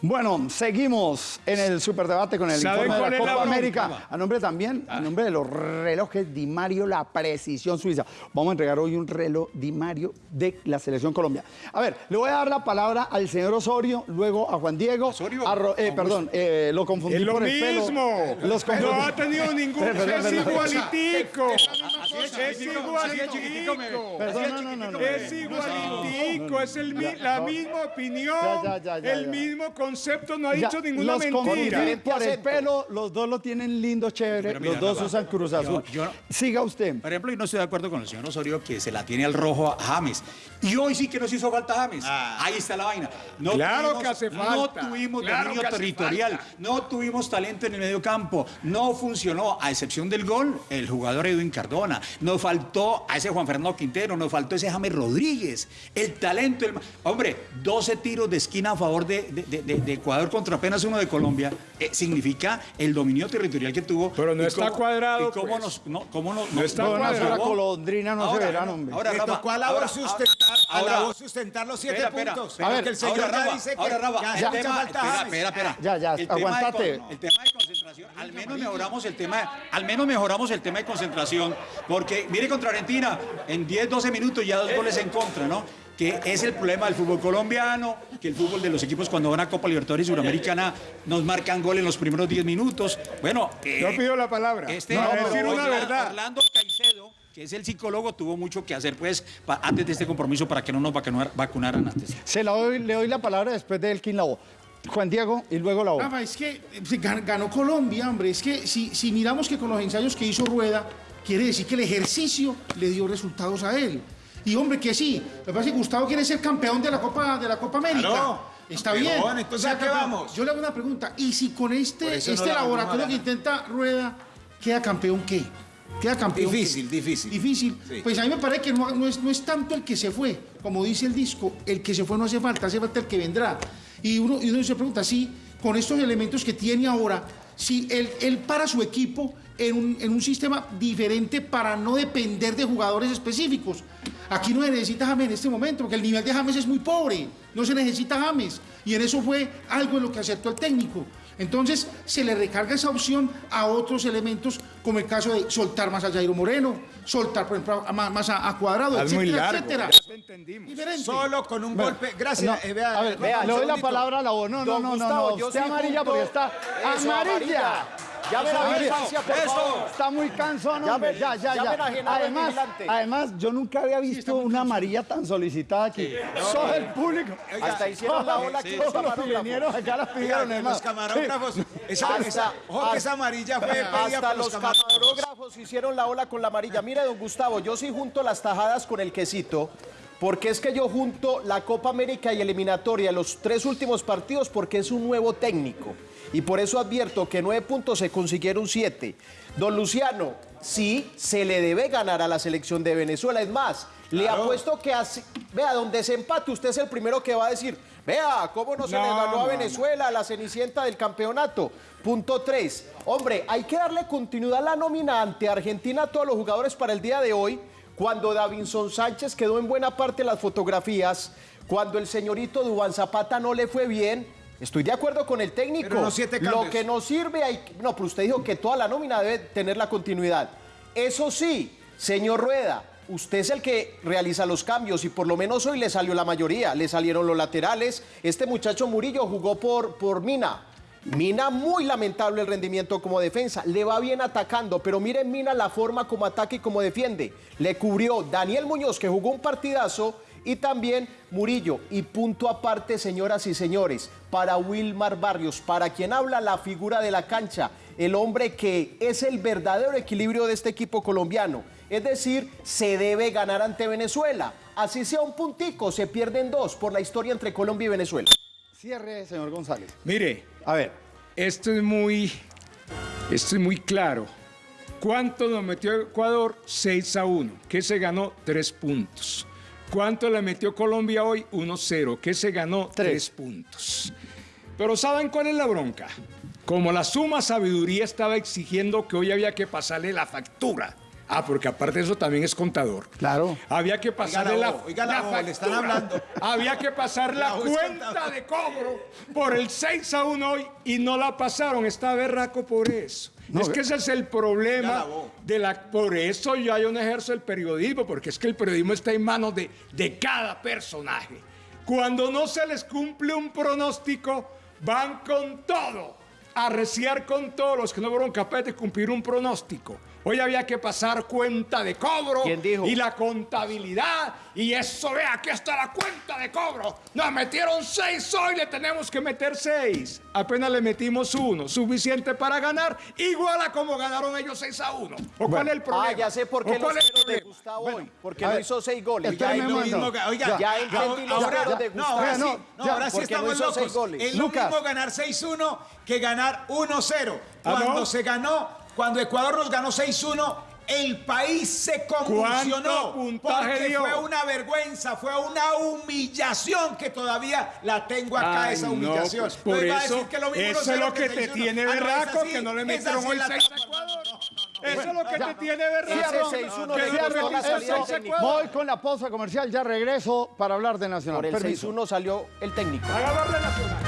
Bueno, seguimos en el superdebate con el ¿Saben informe de la Copa? América. A nombre también, a nombre de los relojes Di Mario, la precisión suiza. Vamos a entregar hoy un reloj Di Mario de la Selección Colombia. A ver, le voy a dar la palabra al señor Osorio, luego a Juan Diego. ¿Osorio? a Ro- eh, perdón, eh, lo confundí Es lo por el pelo. mismo. No ha tenido ningún. Perdón, Es perdón. igualitico. Es igualitico. Perdón, no, no, no, no. Es igualitico, es la misma opinión, Ya, ya, ya, ya, el ya. mismo concepto, no ha Ya, dicho ninguna los mentira. confundí por el pelo, los dos lo tienen lindo, chévere, mira, los dos usan Cruz Azul. yo- yo- Siga usted. Por ejemplo, yo no estoy de acuerdo con el señor Osorio que se la tiene al rojo a James. Y hoy sí que nos hizo falta James. Ahí está la vaina. No Claro que hace No falta. tuvimos Claro dominio territorial, falta. no tuvimos talento en el medio campo, no funcionó, a excepción del gol, el jugador Edwin Cardona. Nos faltó a ese Juan Fernando Quintero, nos faltó ese James Rodríguez. El talento, el- hombre, 12 tiros de esquina a favor de, de- de- de- de Ecuador contra apenas uno de Colombia. eh, significa el dominio territorial que tuvo. Pero no y está cómo- cuadrado, Y cómo pues. nos. No, cómo nos- No está una cuadrado. sola colondrina no Ahora, se verán, no, hombre. ahora, Le Rafa, tocó a la ahora, voz sustentar, a ahora- la voz sustentar los siete Espera, espera, puntos. espera, Pero que el señor ahora, ya Rafa, dice que ahora, Rafa, ya el tema- falta espera, espera, espera. Ya, ya, El tema de aguantate. el tema de concentración, al menos mejoramos el tema, al menos mejoramos el tema de concentración, porque mire contra Argentina, en 10, 12 minutos ya dos goles en contra, ¿no? Que es el problema del fútbol colombiano, que el fútbol de los equipos cuando van a Copa Libertadores y Suramericana nos marcan gol en los primeros 10 minutos. Bueno, eh, Yo pido la palabra. este pero decir una verdad. Orlando Caicedo, que es el psicólogo, tuvo mucho que hacer pues pa- antes de este compromiso para que no nos vacunar- vacunaran antes. Se la doy, le doy la palabra después de Elkin Labo. Juan Diego y luego la. Rafa, es que eh, gan- ganó Colombia, hombre. Es que si, si miramos que con los ensayos que hizo Rueda, quiere decir que el ejercicio le dio resultados a él. Y hombre, que sí. Lo que pasa es que Gustavo quiere ser campeón de la Copa, de la Copa América. Claro, Está bien. entonces, Sea ¿a qué campeón. vamos? Yo le hago una pregunta. ¿Y si con este, no este la laboratorio que intenta Rueda queda campeón qué? Queda campeón. Difícil, qué? difícil. Difícil. Sí. Pues a mí me parece que no, no es, no es tanto el que se fue, como dice el disco, el que se fue no hace falta, hace falta el que vendrá. Y uno, y uno se pregunta, si con estos elementos que tiene ahora, si él, para su equipo en un, en un sistema diferente para no depender de jugadores específicos. Aquí no se necesita James en este momento, porque el nivel de James es muy pobre, no se necesita James. Y en eso fue algo en lo que aceptó el técnico. Entonces se le recarga esa opción a otros elementos, como el caso de soltar más a Jairo Moreno, soltar, por ejemplo, a- más, a, a Cuadrado, Es muy etcétera, largo, etcétera. ya te entendimos. Diferente. Solo con un Bueno, golpe. Gracias. no, eh, vea, a ver, vea, le doy la palabra a la voz. No, no, no, no, no. Usted amarilla porque está Eso, amarilla. Ya me la distancia, por favor. Está muy cansón, Ya hombre. Ya, ya, ya Además, además, yo nunca había visto una amarilla tan solicitada aquí. Todo el público. Hasta hicieron la ola aquí los camarógrafos. acá Oiga, pidieron, que los camarógrafos. Esa, esa, ojo que esa hasta- amarilla fue pedida por los camarógrafos hicieron la ola con la amarilla. Mire, don Gustavo, yo sí junto las tajadas con el quesito, porque es que yo junto la Copa América y eliminatoria, los tres últimos partidos, porque es un nuevo técnico. Y por eso advierto que nueve puntos se consiguieron siete. Don Luciano, sí se le debe ganar a la selección de Venezuela. Es más, le Claro. apuesto que así, vea, donde se empate, usted es el primero que va a decir, vea, cómo no se No, le ganó no, a no. Venezuela, la cenicienta del campeonato. Punto 3. Hombre, hay que darle continuidad a la nómina ante Argentina a todos los jugadores para el día de hoy, cuando Davinson Sánchez quedó en buena parte las fotografías, cuando el señorito Dubán Zapata no le fue bien. Estoy de acuerdo con el técnico. Pero siete Lo que no sirve, hay... no, pero usted dijo que toda la nómina debe tener la continuidad. Eso sí, señor Rueda, usted es el que realiza los cambios y por lo menos hoy le salió la mayoría. Le salieron los laterales. Este muchacho Murillo jugó por, por Mina. Mina muy lamentable el rendimiento como defensa. Le va bien atacando, pero miren Mina la forma como ataca y como defiende. Le cubrió Daniel Muñoz, que jugó un partidazo, y también Murillo. Y punto aparte, señoras y señores, para Wilmar Barrios, para quien habla la figura de la cancha, el hombre que es el verdadero equilibrio de este equipo colombiano. Es decir, se debe ganar ante Venezuela. Así sea un puntico, se pierden dos por la historia entre Colombia y Venezuela. Cierre, señor González. Mire, A ver, esto es muy, esto es muy claro. ¿Cuánto nos metió Ecuador? 6 a 1. ¿Qué se ganó? 3 puntos. ¿Cuánto le metió Colombia hoy? 1-0. ¿Qué se ganó? Tres. 3 puntos. Pero ¿saben cuál es la bronca? Como la suma sabiduría estaba exigiendo que hoy había que pasarle la factura. Ah, porque aparte de eso también es contador. Claro. Había que pasarle la la, oiga la le están hablando. Había que pasar la, cuenta de cobro por el 6 a 1 hoy y no la pasaron. Está berraco por eso. No, es que ese es el problema de la. Por eso ya yo no ejerzo el periodismo, porque es que el periodismo está en manos de, de cada personaje. Cuando no se les cumple un pronóstico, van con todo, a reciar con todos los que no fueron capaces de cumplir un pronóstico. Hoy había que pasar cuenta de cobro ¿Quién dijo? y la contabilidad. Y eso, vea, aquí está la cuenta de cobro. Nos metieron seis hoy, le tenemos que meter seis. Apenas le metimos uno, suficiente para ganar, igual a como ganaron ellos 6 a 1. ¿O cuál es el problema? Ah, ya sé por ¿O qué los ceros de? Gustavo hoy. Porque no ver, hizo seis goles. Ya, momento. mismo, ga- oiga, Ya entendí los ahora- ceros de no, ahora Gustavo. sí, no, Ya, ahora sí no estamos seis locos. Es lo Lucas. mismo ganar 6-1 que ganar 1-0. ¿Ah, Cuando no? se ganó, cuando Ecuador nos ganó 6-1, el país se convulsionó. ¿Cuánto puntaje Porque dio? fue una vergüenza, fue una humillación que todavía la tengo acá, Ay, esa no, humillación. pues, por a eso, decir que lo mismo eso 1-0 es lo que te 6-1. tiene Ah, no, berraco, esa sí, que no le metieron la 6 a tapa. Ecuador. Eso es lo que Ya. te tiene berraco. Ese 6-1 Que le no costó metiste la salida seis del a técnico. Ecuador. Voy con la pausa comercial, ya regreso para hablar de Nacional. Por el Permiso. 6-1 salió el técnico. Hablar de Nacional.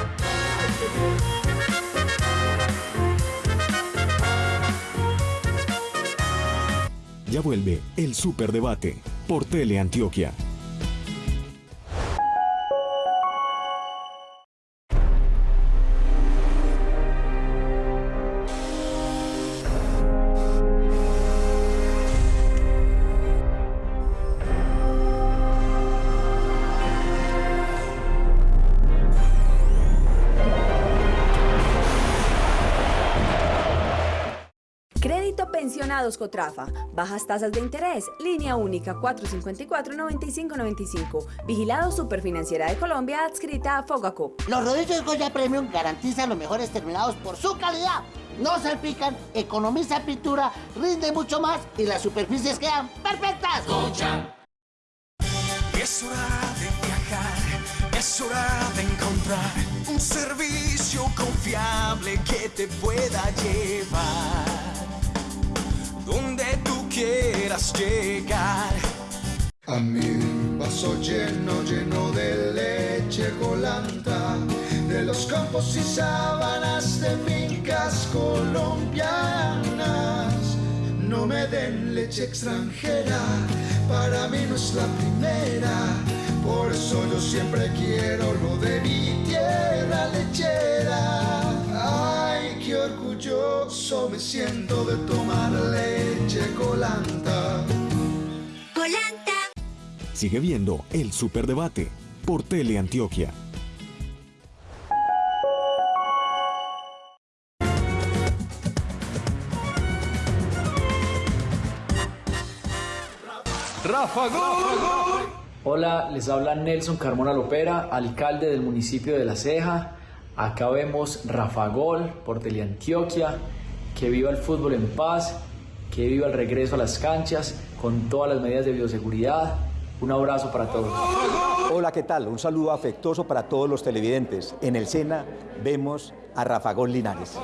Ya vuelve el Superdebate por Teleantioquia. Cotrafa. Bajas tasas de interés. Línea única 454-9595. Vigilado Superfinanciera de Colombia adscrita a Fogacop. Los rodillos Goya Premium garantizan los mejores terminados por su calidad. No salpican, economiza pintura, rinde mucho más y las superficies quedan perfectas. Es hora de viajar, es hora de encontrar un servicio confiable que te pueda llevar quieras llegar. A mi vaso lleno, lleno de leche colanta, de los campos y sábanas de fincas colombianas. No me den leche extranjera, para mí no es la primera. Por eso yo siempre quiero lo de mi tierra lechera. Orgulloso me siento de tomar leche colanta. Sigue viendo el Superdebate por Teleantioquia. Rafa Gol. Hola, les habla Nelson Carmona Lopera, alcalde del municipio de La Ceja. Acá vemos Rafa Gol por Teleantioquia. Que viva el fútbol en paz, que viva el regreso a las canchas con todas las medidas de bioseguridad. Un abrazo para todos. Hola, ¿qué tal? Un saludo afectuoso para todos los televidentes. En el Sena vemos a Rafa Gol Linares.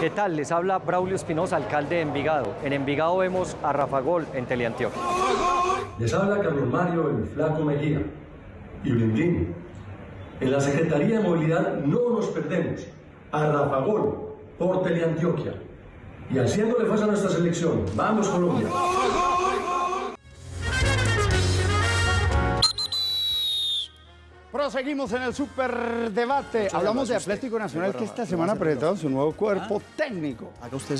¿Qué tal? Les habla Braulio Espinosa, alcalde de Envigado. En Envigado vemos a Rafa Gol en Teleantioquia. Les habla Carlos Mario el Flaco Mejía y Blindín. En la Secretaría de Movilidad no nos perdemos a Rafa Gol por Teleantioquia. Y haciéndole fuerza a nuestra selección. ¡Vamos Colombia! Proseguimos en el superdebate. Hablamos de Atlético Nacional que esta semana ha presentado su nuevo cuerpo técnico.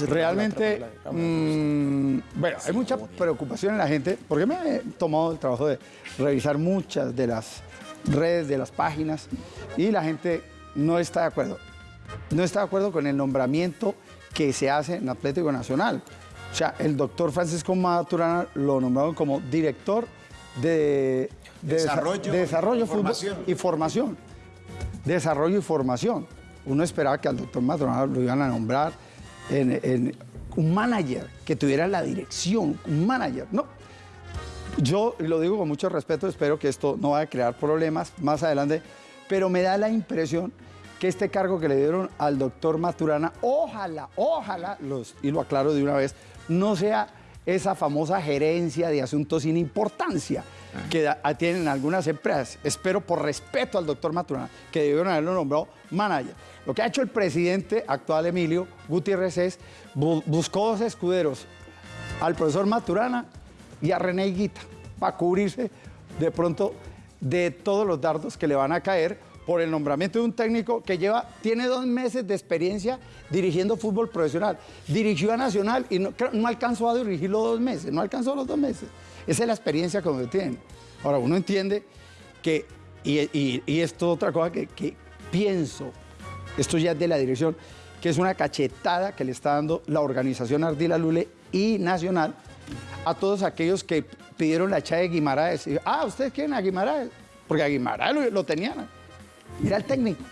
Realmente, mm, bueno, hay mucha preocupación en la gente porque me he tomado el trabajo de revisar muchas de las redes, de las páginas y la gente no está de acuerdo. No está de acuerdo con el nombramiento que se hace en Atlético Nacional. O sea, el doctor Francisco Maturana lo nombraron como director de, de desa- Desarrollo de desarrollo y fútbol formación. y formación. Desarrollo y formación. Uno esperaba que al doctor Maturana lo iban a nombrar en, en un manager, que tuviera la dirección, un manager. No. Yo lo digo con mucho respeto, espero que esto no vaya a crear problemas más adelante, pero me da la impresión que este cargo que le dieron al doctor Maturana, ojalá, ojalá, los, y lo aclaro de una vez, no sea esa famosa gerencia de asuntos sin importancia que da- tienen algunas empresas. Espero por respeto al doctor Maturana que debieron haberlo nombrado manager. Lo que ha hecho el presidente actual Emilio Gutiérrez es bu- buscó dos escuderos, al profesor Maturana y a René Higuita, para cubrirse de pronto de todos los dardos que le van a caer por el nombramiento de un técnico que lleva, tiene dos meses de experiencia dirigiendo fútbol profesional. Dirigió a Nacional y no, no alcanzó a dirigirlo dos meses, no alcanzó los dos meses. Esa es la experiencia que tiene. Ahora, uno entiende que, y, y- y esto otra cosa que, que pienso, esto ya es de la dirección, que es una cachetada que le está dando la organización Ardila Lule y Nacional a todos aquellos que pidieron la echada de Guimaraes. Y, ah, ¿ustedes quieren a Guimaraes? Porque a Guimaraes lo, lo tenían. Era el técnico.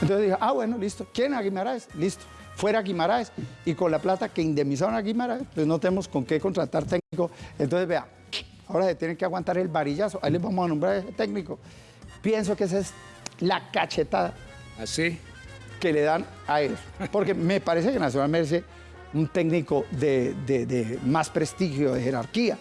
Entonces dije, ah, bueno, listo. ¿Quieren a Guimaraes? Listo. Fuera Guimaraes. Y con la plata que indemnizaron a Guimaraes, pues no tenemos con qué contratar técnico. Entonces, vea, ahora se tienen que aguantar el varillazo. Ahí les vamos a nombrar a ese técnico. Pienso que esa es la cachetada. ¿Así? Que le dan a él. Porque me parece que Nacional merece un técnico de, más prestigio, de jerarquía.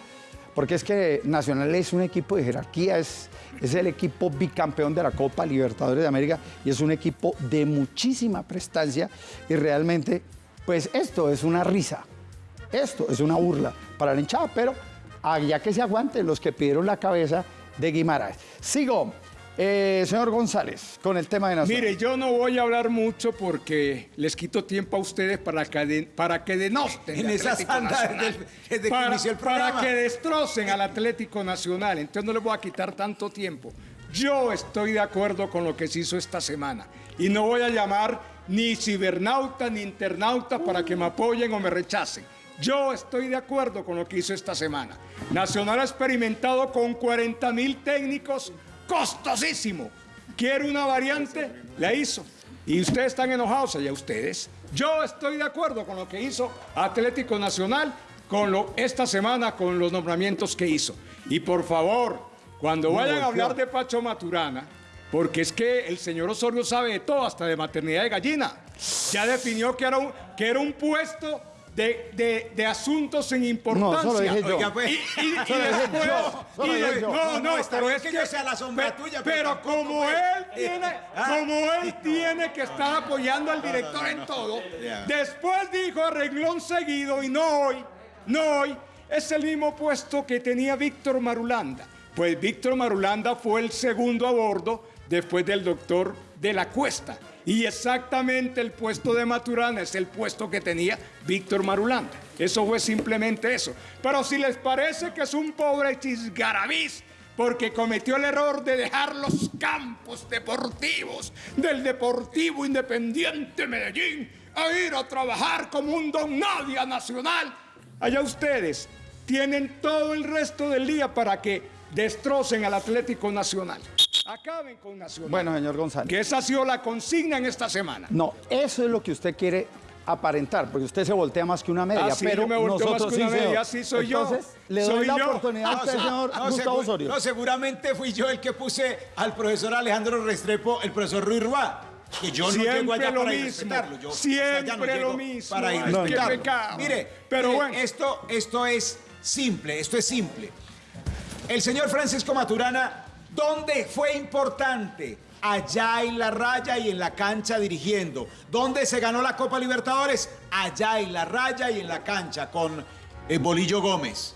Porque es que Nacional es un equipo de jerarquía, es, es el equipo bicampeón de la Copa Libertadores de América y es un equipo de muchísima prestancia y realmente, pues esto es una risa, esto es una burla para la hinchada, pero allá que se aguanten los que pidieron la cabeza de Guimaraes. Sigo, eh, señor González, con el tema de Nacional. Mire, yo no voy a hablar mucho porque les quito tiempo a ustedes para que, de- para que denosten En desde- desde para, el que destrocen al Atlético Nacional. Entonces no les voy a quitar tanto tiempo. Yo estoy de acuerdo con lo que se hizo esta semana. Y no voy a llamar ni cibernauta ni internauta para que me apoyen o me rechacen. Yo estoy de acuerdo con lo que hizo esta semana. Nacional ha experimentado con 40 mil técnicos costosísimo. Quiere una variante, la hizo. Y ustedes están enojados allá ustedes. Yo estoy de acuerdo con lo que hizo Atlético Nacional con lo, esta semana con los nombramientos que hizo. Y por favor, cuando vayan a hablar de Pacho Maturana, porque es que el señor Osorio sabe de todo, hasta de maternidad de gallina. Ya definió que era un, que era un puesto de, de- de asuntos sin importancia. No, eso lo dije yo. Oiga, pues, <laughs> y, después- yo. De- yo. no, No, no, está pero es que que yo sea la sombra pe- tuya, pero Pero tampoco, como él <laughs> tiene, Ah. como él tiene que estar apoyando al director en todo, después dijo a renglón seguido y no hoy, no hoy, es el mismo puesto que tenía Víctor Marulanda. Pues Víctor Marulanda fue el segundo a bordo después del doctor de la Cuesta. Y exactamente el puesto de Maturana es el puesto que tenía Víctor Marulanda. Eso fue simplemente eso. Pero si les parece que es un pobre chisgarabiz porque cometió el error de dejar los campos deportivos del Deportivo Independiente Medellín a ir a trabajar como un don nadie nacional. Allá ustedes tienen todo el resto del día para que destrocen al Atlético Nacional. Acaben con Nacional. Bueno, señor González. Que esa ha sido la consigna en esta semana. No, eso es lo que usted quiere aparentar, porque usted se voltea más que una media, Ah, sí, pero yo me volteo más nosotros que una sí, señor. media, sí soy yo. Entonces, le doy Soy la yo. oportunidad a usted, señor no, Gustavo Osorio. no, seguramente fui yo el que puse al profesor Alejandro Restrepo, el profesor Ruiz Ruá. Que yo no llego allá lo para mismo. Yo siempre no lo mismo, Para irrespetarlo. pecado. Mire, Pero mire, bueno. esto, esto es simple, esto es simple. El señor Francisco Maturana, ¿dónde fue importante? Allá en la raya y en la cancha dirigiendo. ¿Dónde se ganó la Copa Libertadores? Allá en la raya y en la cancha con eh, Bolillo Gómez.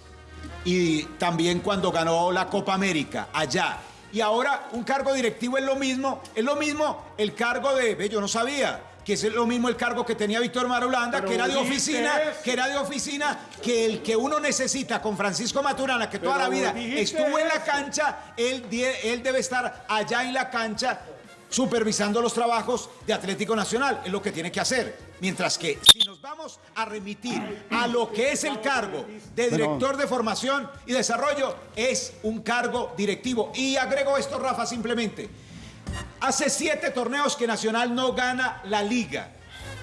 Y también cuando ganó la Copa América, allá. Y ahora un cargo directivo es lo mismo, es lo mismo el cargo de, ve, yo no sabía, que es lo mismo el cargo que tenía Víctor Marulanda, Pero que era de oficina, que era de oficina, que el que uno necesita con Francisco Maturana, que toda la vida estuvo en la cancha, él, él debe estar allá en la cancha supervisando los trabajos de Atlético Nacional, es lo que tiene que hacer. Mientras que si nos vamos a remitir a lo que es el cargo de director de formación y desarrollo, es un cargo directivo. Y agrego esto, Rafa, simplemente. Hace siete torneos que Nacional no gana la liga.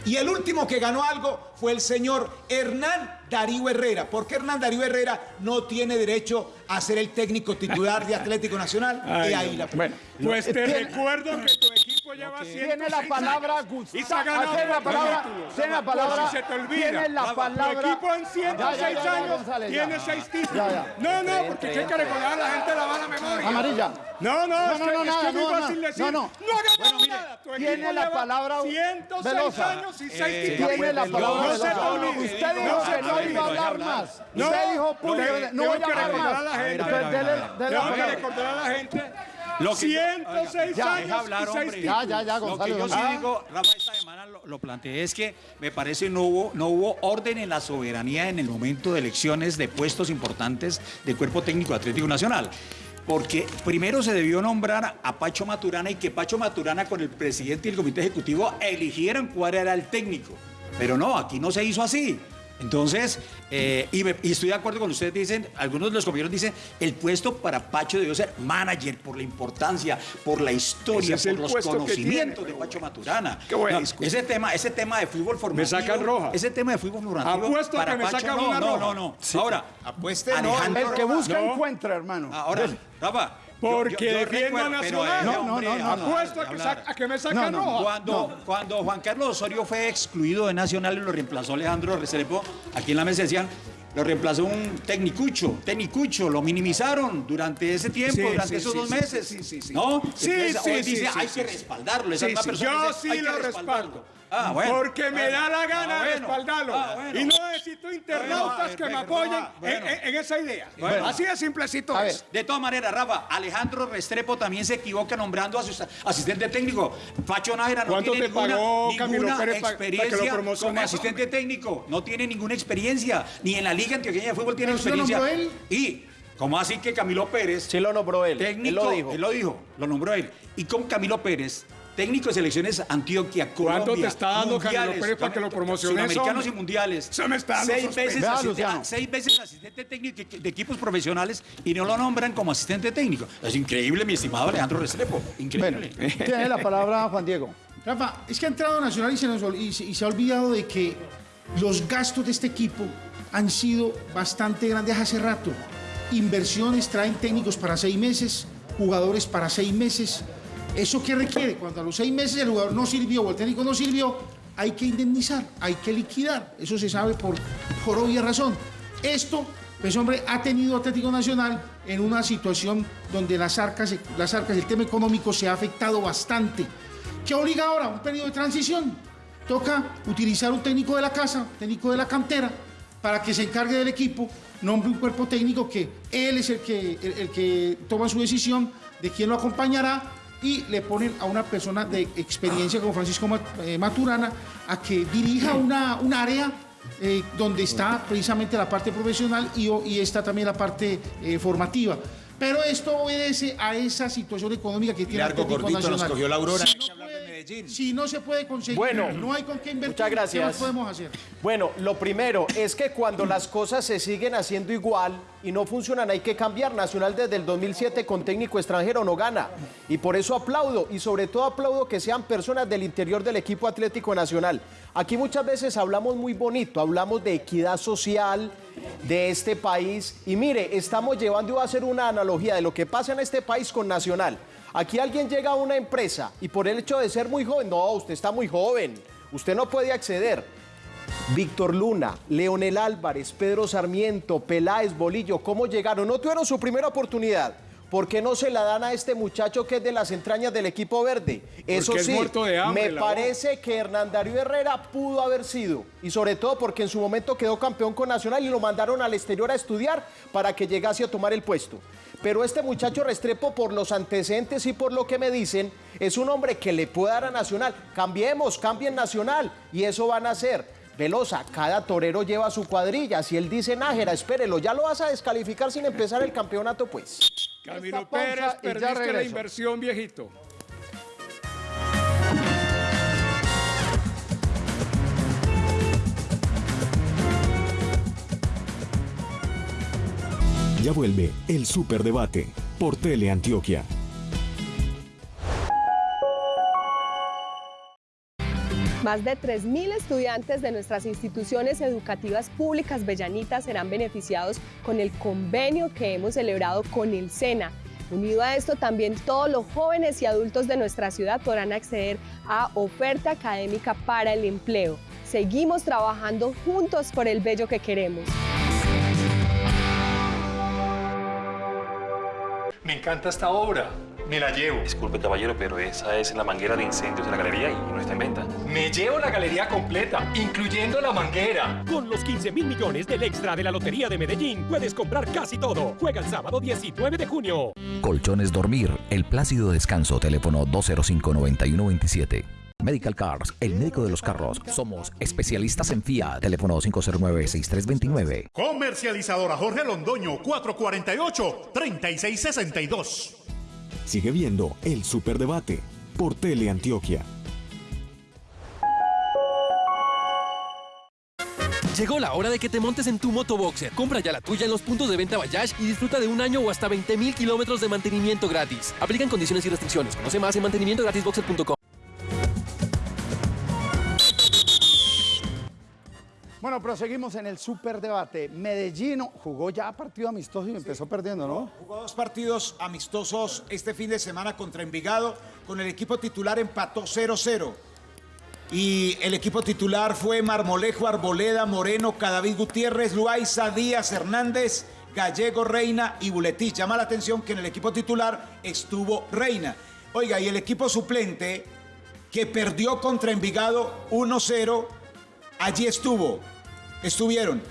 Y el último que ganó algo fue el señor Hernán Darío Herrera. porque Hernán Darío Herrera no tiene derecho a ser el técnico titular de Atlético Nacional? <laughs> Ay, y ahí la Bueno, Pues te tiene- recuerdo que tu equipo lleva Tiene la 106 palabra Gustavo. ganado Tiene la palabra. Tiene la palabra. si se te olvida. Tiene la Tu palabra. equipo en 106 Ya, ya, ya, ya, años ya. tiene 6 títulos. Ya, ya. No, no, porque hay que recordar a la gente la mala memoria. Amarilla. No, no, No, no, no, no, no, no, no. Tu tiene la palabra 106 Velosa. años y 6 Eh, títulos. tiene la palabra No se olvide. Usted dijo que no iba a hablar más. No, Usted dijo, no, "Puño, tengo no voy a hablar más". la la Tengo que palabra. recordar a la gente Lo que yo- 106 oiga, ya, años deja hablar, y hombre. Ya, ya, Lo que yo sí digo, Rafa, esta semana lo, lo planteé, es que me parece no hubo, no hubo orden en la soberanía en el momento de elecciones de puestos importantes del Cuerpo Técnico Atlético Nacional. Porque primero se debió nombrar a Pacho Maturana y que Pacho Maturana con el presidente y el comité ejecutivo eligieran cuál era el técnico. Pero no, aquí no se hizo así. Entonces, eh, y, me- y estoy de acuerdo con ustedes, dicen, algunos de los compañeros dicen, el puesto para Pacho debió ser manager por la importancia, por la historia, es por los conocimientos tiene. de Pacho Maturana. Qué buena No, ese tema, ese tema de fútbol formativo. sacan roja. Ese tema de fútbol formativo. Apuesto a para que me Pacho, sacan no, una no, roja. no, no. Sí. Ahora, Apueste, no, El que busca No. encuentra, hermano. Ahora, Rafa. Porque yo- yo defiendo pero, Nacional. eh, No, no, no, Apuesto a que, a que me sacan No, no, roja. Cuando, cuando Juan Carlos Osorio fue excluido de Nacional y lo reemplazó Alejandro Restrepo, aquí en la mesa decían, lo reemplazó un tecnicucho, tecnicucho, lo minimizaron durante ese tiempo, Sí, durante sí, esos sí, dos sí, meses. sí, sí, sí. ¿No? Sí, Entonces, sí, hoy sí, dice, sí, hay sí, que respaldarlo. Esa Sí, misma sí, persona yo dice, sí hay lo respaldo. Ah, bueno. Porque me da la gana Ah, bueno. respaldarlo. Ah, bueno. Y no necesito internautas Bueno, que me apoyen Ah, bueno. en, en- en esa idea. Bueno. Así de simplecito A es. De todas maneras, Rafa, Alejandro Restrepo también se equivoca nombrando a su asistente técnico. Pacho Nájera no ¿Cuánto tiene ninguna, pagó para experiencia como asistente técnico. No tiene ninguna experiencia. Ni en la Liga Antioqueña de Fútbol tiene ¿Eso lo experiencia. nombró él? Y, ¿cómo así que Camilo Pérez, Sí lo nombró él. técnico, él lo dijo. Él lo dijo, lo nombró él. Y con Camilo Pérez, técnico de selecciones Antioquia, Colombia. ¿Cuánto te está dando mundiales, Pérez para que lo promociones, Sudamericanos y mundiales. Se me está dando seis veces, Vea, asistente, seis veces asistente técnico de equipos profesionales y no lo nombran como asistente técnico. Es increíble, mi estimado Alejandro Restrepo. Bueno, Increíble. tiene la palabra Juan Diego. Rafa, es que ha entrado Nacional y se, nos ol- y se- y se ha olvidado de que los gastos de este equipo han sido bastante grandes hace rato. Inversiones traen técnicos para seis meses, jugadores para seis meses. ¿Eso qué requiere? Cuando a los seis meses el jugador no sirvió o el técnico no sirvió, hay que indemnizar, hay que liquidar. Eso se sabe por, por obvia razón. Esto, pues hombre, ha tenido Atlético Nacional en una situación donde las arcas, las arcas, el tema económico se ha afectado bastante. ¿Qué obliga ahora? Un periodo de transición. Toca utilizar un técnico de la casa, técnico de la cantera, para que se encargue del equipo, nombre un cuerpo técnico que él es el que, el, el que toma su decisión de quién lo acompañará y le ponen a una persona de experiencia como Francisco eh, Maturana a que dirija una, un área eh, donde está precisamente la parte profesional y, está también la parte eh, formativa. Pero esto obedece a esa situación económica que tiene Largo Atlético gordito nos cogió la aurora. Si no puede- Medellín. si no se puede conseguir, Bueno, no hay con qué invertir, muchas gracias. ¿qué podemos hacer? Bueno, lo primero es que cuando las cosas se siguen haciendo igual y no funcionan, hay que cambiar. Nacional desde el 2007 con técnico extranjero no gana. Y por eso aplaudo, y sobre todo aplaudo que sean personas del interior del equipo Atlético Nacional. Aquí muchas veces hablamos muy bonito, hablamos de equidad social de este país. Y mire, estamos llevando, a hacer una analogía de lo que pasa en este país con Nacional. Aquí alguien llega a una empresa y por el hecho de ser muy joven, no, usted está muy joven, usted no puede acceder. Víctor Luna, Leonel Álvarez, Pedro Sarmiento, Peláez, Bolillo, ¿cómo llegaron? No tuvieron su primera oportunidad. ¿Por qué no se la dan a este muchacho que es de las entrañas del equipo verde? Eso es sí, muerto de hambre, me parece que Hernán Darío Herrera pudo haber sido. Y sobre todo porque en su momento quedó campeón con Nacional y lo mandaron al exterior a estudiar para que llegase a tomar el puesto. Pero este muchacho Restrepo, por los antecedentes y por lo que me dicen, es un hombre que le puede dar a Nacional. Cambiemos, cambien Nacional. Y eso van a hacer. Velosa, cada torero lleva su cuadrilla. Si él dice Nájera, espérelo, ya lo vas a descalificar sin empezar el campeonato, pues. Camilo Pérez, y ya perdiste la inversión, viejito. Ya vuelve el Superdebate por Teleantioquia. Más de 3.000 estudiantes de nuestras instituciones educativas públicas bellanitas serán beneficiados con el convenio que hemos celebrado con el SENA. Unido a esto, también todos los jóvenes y adultos de nuestra ciudad podrán acceder a oferta académica para el empleo. Seguimos trabajando juntos por el bello que queremos. Me encanta esta obra. Me la llevo. Disculpe, caballero, pero esa es la manguera de incendios de la galería y no está en venta. Me llevo la galería completa, incluyendo la manguera. Con los 15 mil millones del extra de la Lotería de Medellín, puedes comprar casi todo. Juega el sábado 19 de junio. Colchones Dormir, el plácido descanso, teléfono 205-9127. Medical Cars, el médico de los carros. Somos especialistas en FIA, teléfono 509-6329. Comercializadora Jorge Londoño, 448-3662. Sigue viendo el Superdebate por Teleantioquia. Llegó la hora de que te montes en tu motoboxer. Compra ya la tuya en los puntos de venta Bayash y disfruta de un año o hasta 20 mil kilómetros de mantenimiento gratis. Aplican condiciones y restricciones. Conoce más en mantenimientogratisboxer.com. Bueno, proseguimos en el superdebate. Medellín jugó ya partido amistoso y empezó perdiendo, ¿no? Jugó dos partidos amistosos este fin de semana contra Envigado. Con el equipo titular empató 0-0. Y el equipo titular fue Marmolejo, Arboleda, Moreno, Cadavid Gutiérrez, Luaiza, Díaz, Hernández, Gallego, Reina y Buletich. Llama la atención que en el equipo titular estuvo Reina. Oiga, y el equipo suplente que perdió contra Envigado 1-0, allí estuvo. Estuvieron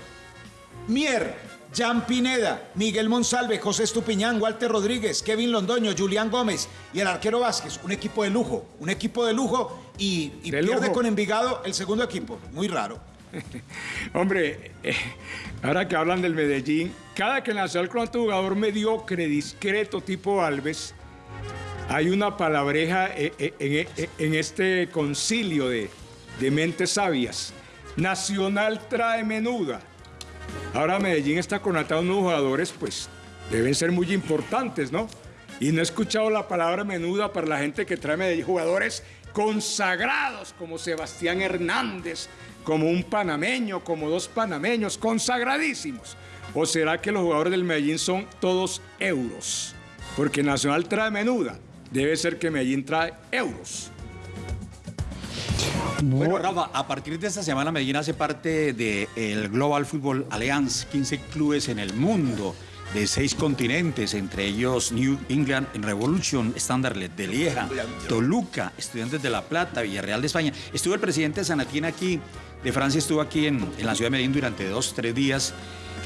Mier, Jan Pineda, Miguel Monsalve, José Estupiñán, Walter Rodríguez, Kevin Londoño, Julián Gómez y el arquero Vázquez. Un equipo de lujo, un equipo de lujo y, y De pierde lujo. con Envigado el segundo equipo. Muy raro. <laughs> Hombre, eh, ahora que hablan del Medellín, cada que nació el otro jugador mediocre, discreto, tipo Alves, hay una palabreja eh, eh, en, en este concilio de, de mentes sabias. Nacional trae menuda. Ahora Medellín está conatado unos jugadores, pues deben ser muy importantes, ¿no? Y no he escuchado la palabra menuda para la gente que trae Medellín, jugadores consagrados como Sebastián Hernández, como un panameño, como dos panameños, consagradísimos. ¿O será que los jugadores del Medellín son todos euros? Porque Nacional trae menuda. Debe ser que Medellín trae euros. Bueno, Rafa, a partir de esta semana Medellín hace parte del Global Football Alliance, 15 clubes en el mundo de seis continentes, entre ellos New England Revolution, Standard de Lieja, Toluca, Estudiantes de La Plata, Villarreal de España. Estuvo el presidente Sanatín aquí, de Francia, estuvo aquí en, en la ciudad de Medellín durante dos, tres días.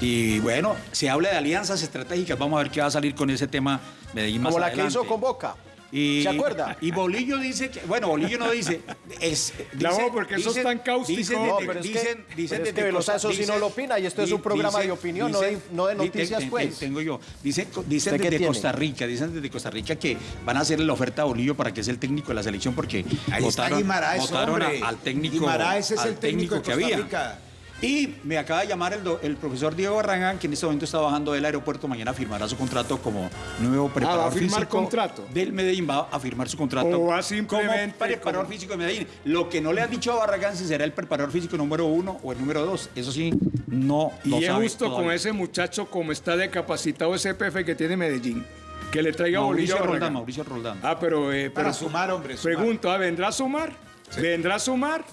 Y bueno, se habla de alianzas estratégicas, vamos a ver qué va a salir con ese tema Medellín más Como la adelante. que hizo con Boca. Y, ¿Se acuerda? Y Bolillo dice que, bueno, Bolillo no dice, es, <laughs> Claro, dice- porque eso es dicen- tan cáustico. Dicen, No, pero es que- dicen, pero dicen es que Costa- eso sí no lo opina, y esto es un programa de opinión, no de- no de di- noticias, pues. Tengo yo. Dicen, dicen ¿Usted qué desde tiene? Costa Rica, dicen desde Costa Rica que van a hacer la oferta a Bolillo para que sea el técnico de la selección porque Ahí está votaron, Guimaraes, votaron a- al técnico, Guimaraes es al el técnico de que Costa había. Rica. Y me acaba de llamar el, do- el profesor Diego Barragán, que en este momento está bajando del aeropuerto. Mañana firmará su contrato como nuevo preparador Ah, ¿va a firmar físico contrato? del Medellín. Va a firmar su contrato O va como simplemente preparador como- físico de Medellín. Lo que no le han dicho a Barragán si será el preparador físico número uno o el número dos. Eso sí, no lo Y es justo todavía. con ese muchacho como está de capacitado ese PF que tiene Medellín. Que le traiga Mauricio Roldán, Barragán. Mauricio Roldán. Ah, pero... eh, Para sumar, hombre, sumar. Pregunto, ¿ah, ¿vendrá a sumar? ¿Vendrá a sumar?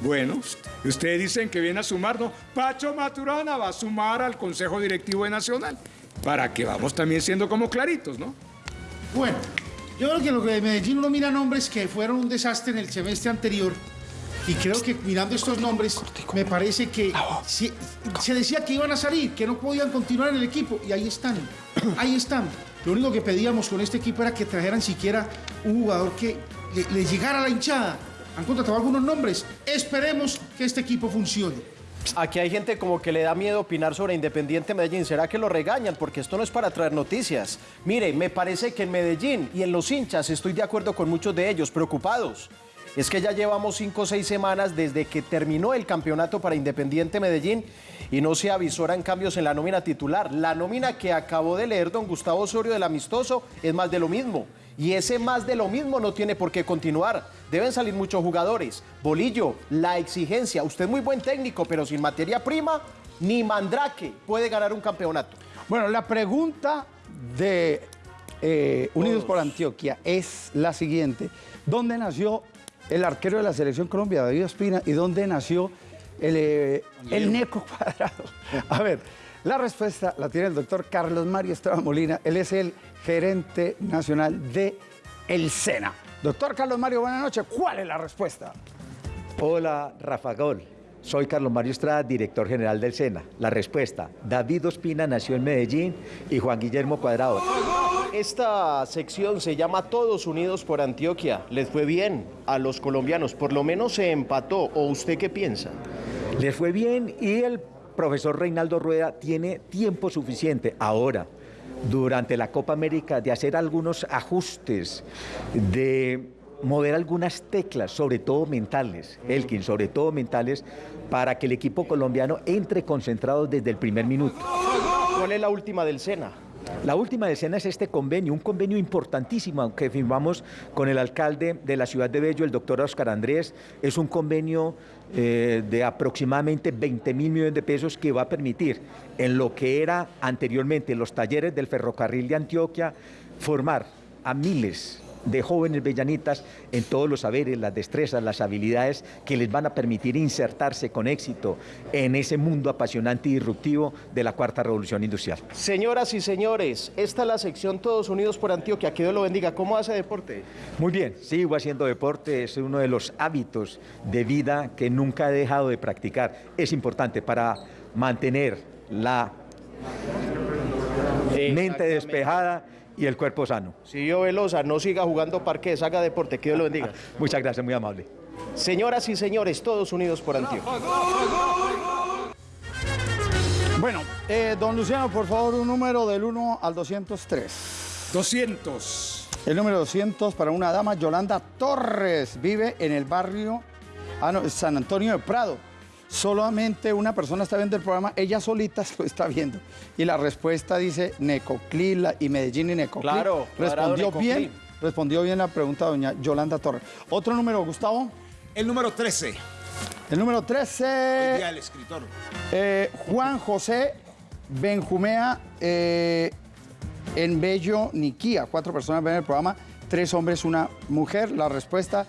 Bueno, ustedes dicen que viene a sumar, ¿no? Pacho Maturana va a sumar al Consejo Directivo de Nacional. Para que vamos también siendo como claritos, ¿no? Bueno, yo creo que lo que de Medellín uno mira nombres que fueron un desastre en el semestre anterior. Y creo que mirando estos nombres, me parece que se, se decía que iban a salir, que no podían continuar en el equipo. Y ahí están, ahí están. Lo único que pedíamos con este equipo era que trajeran siquiera un jugador que le, le llegara a la hinchada. Han contratado algunos nombres. Esperemos que este equipo funcione. Aquí hay gente como que le da miedo opinar sobre Independiente Medellín. ¿Será que lo regañan? Porque esto no es para traer noticias. Mire, me parece que en Medellín y en los hinchas estoy de acuerdo con muchos de ellos, preocupados. Es que ya llevamos cinco o seis semanas desde que terminó el campeonato para Independiente Medellín y no se avisoran cambios en la nómina titular. La nómina que acabó de leer don Gustavo Osorio del Amistoso es más de lo mismo. Y ese más de lo mismo no tiene por qué continuar. Deben salir muchos jugadores. Bolillo, la exigencia. Usted es muy buen técnico, pero sin materia prima, ni Mandrake puede ganar un campeonato. Bueno, la pregunta de eh, Unidos por Antioquia es la siguiente. ¿Dónde nació el arquero de la Selección Colombia, David Ospina, y dónde nació el, eh, el Neco Cuadrado? <laughs> A ver, la respuesta la tiene el doctor Carlos Mario Esteban Molina. Él es el gerente nacional de El SENA. Doctor Carlos Mario, buenas noches. ¿Cuál es la respuesta? Hola, Rafa Gol. Soy Carlos Mario Estrada, director general del SENA. La respuesta, David Ospina nació en Medellín y Juan Guillermo Cuadrado. Esta sección se llama Todos Unidos por Antioquia. ¿Les fue bien a los colombianos? Por lo menos se empató. ¿O usted qué piensa? Les fue bien y el profesor Reinaldo Rueda tiene tiempo suficiente ahora durante la Copa América de hacer algunos ajustes, de mover algunas teclas, sobre todo mentales, Elkin, sobre todo mentales, para que el equipo colombiano entre concentrado desde el primer minuto. ¿Cuál es la última del Sena? La última escena es este convenio, un convenio importantísimo que firmamos con el alcalde de la ciudad de Bello, el doctor Oscar Andrés. Es un convenio eh, de aproximadamente 20 mil millones de pesos que va a permitir, en lo que era anteriormente los talleres del ferrocarril de Antioquia, formar a miles de jóvenes bellanitas en todos los saberes, las destrezas, las habilidades que les van a permitir insertarse con éxito en ese mundo apasionante y disruptivo de la cuarta revolución industrial. Señoras y señores, esta es la sección Todos Unidos por Antioquia. Que Dios lo bendiga. ¿Cómo hace deporte? Muy bien, sigo haciendo deporte, es uno de los hábitos de vida que nunca he dejado de practicar. Es importante para mantener la mente despejada y el cuerpo sano. Si yo Velosa, no siga jugando parques, haga deporte, que Dios lo bendiga. <laughs> Muchas gracias, muy amable. Señoras y señores, todos unidos por Antioquia. Bueno, eh, don Luciano, por favor, un número del 1 al 203. 200. El número 200 para una dama, Yolanda Torres, vive en el barrio ah, no, San Antonio de Prado. Solamente una persona está viendo el programa, ella solita <laughs> lo está viendo. Y la respuesta dice Necoclí y Medellín y Necoclí. Claro, respondió Necoclí. bien, respondió bien la pregunta doña Yolanda Torres. Otro número, Gustavo. El número 13. El número Hoy 13, día el escritor. eh, Juan José Benjumea eh, en Bello Niquía. Cuatro personas ven el programa, tres hombres, una mujer. La respuesta,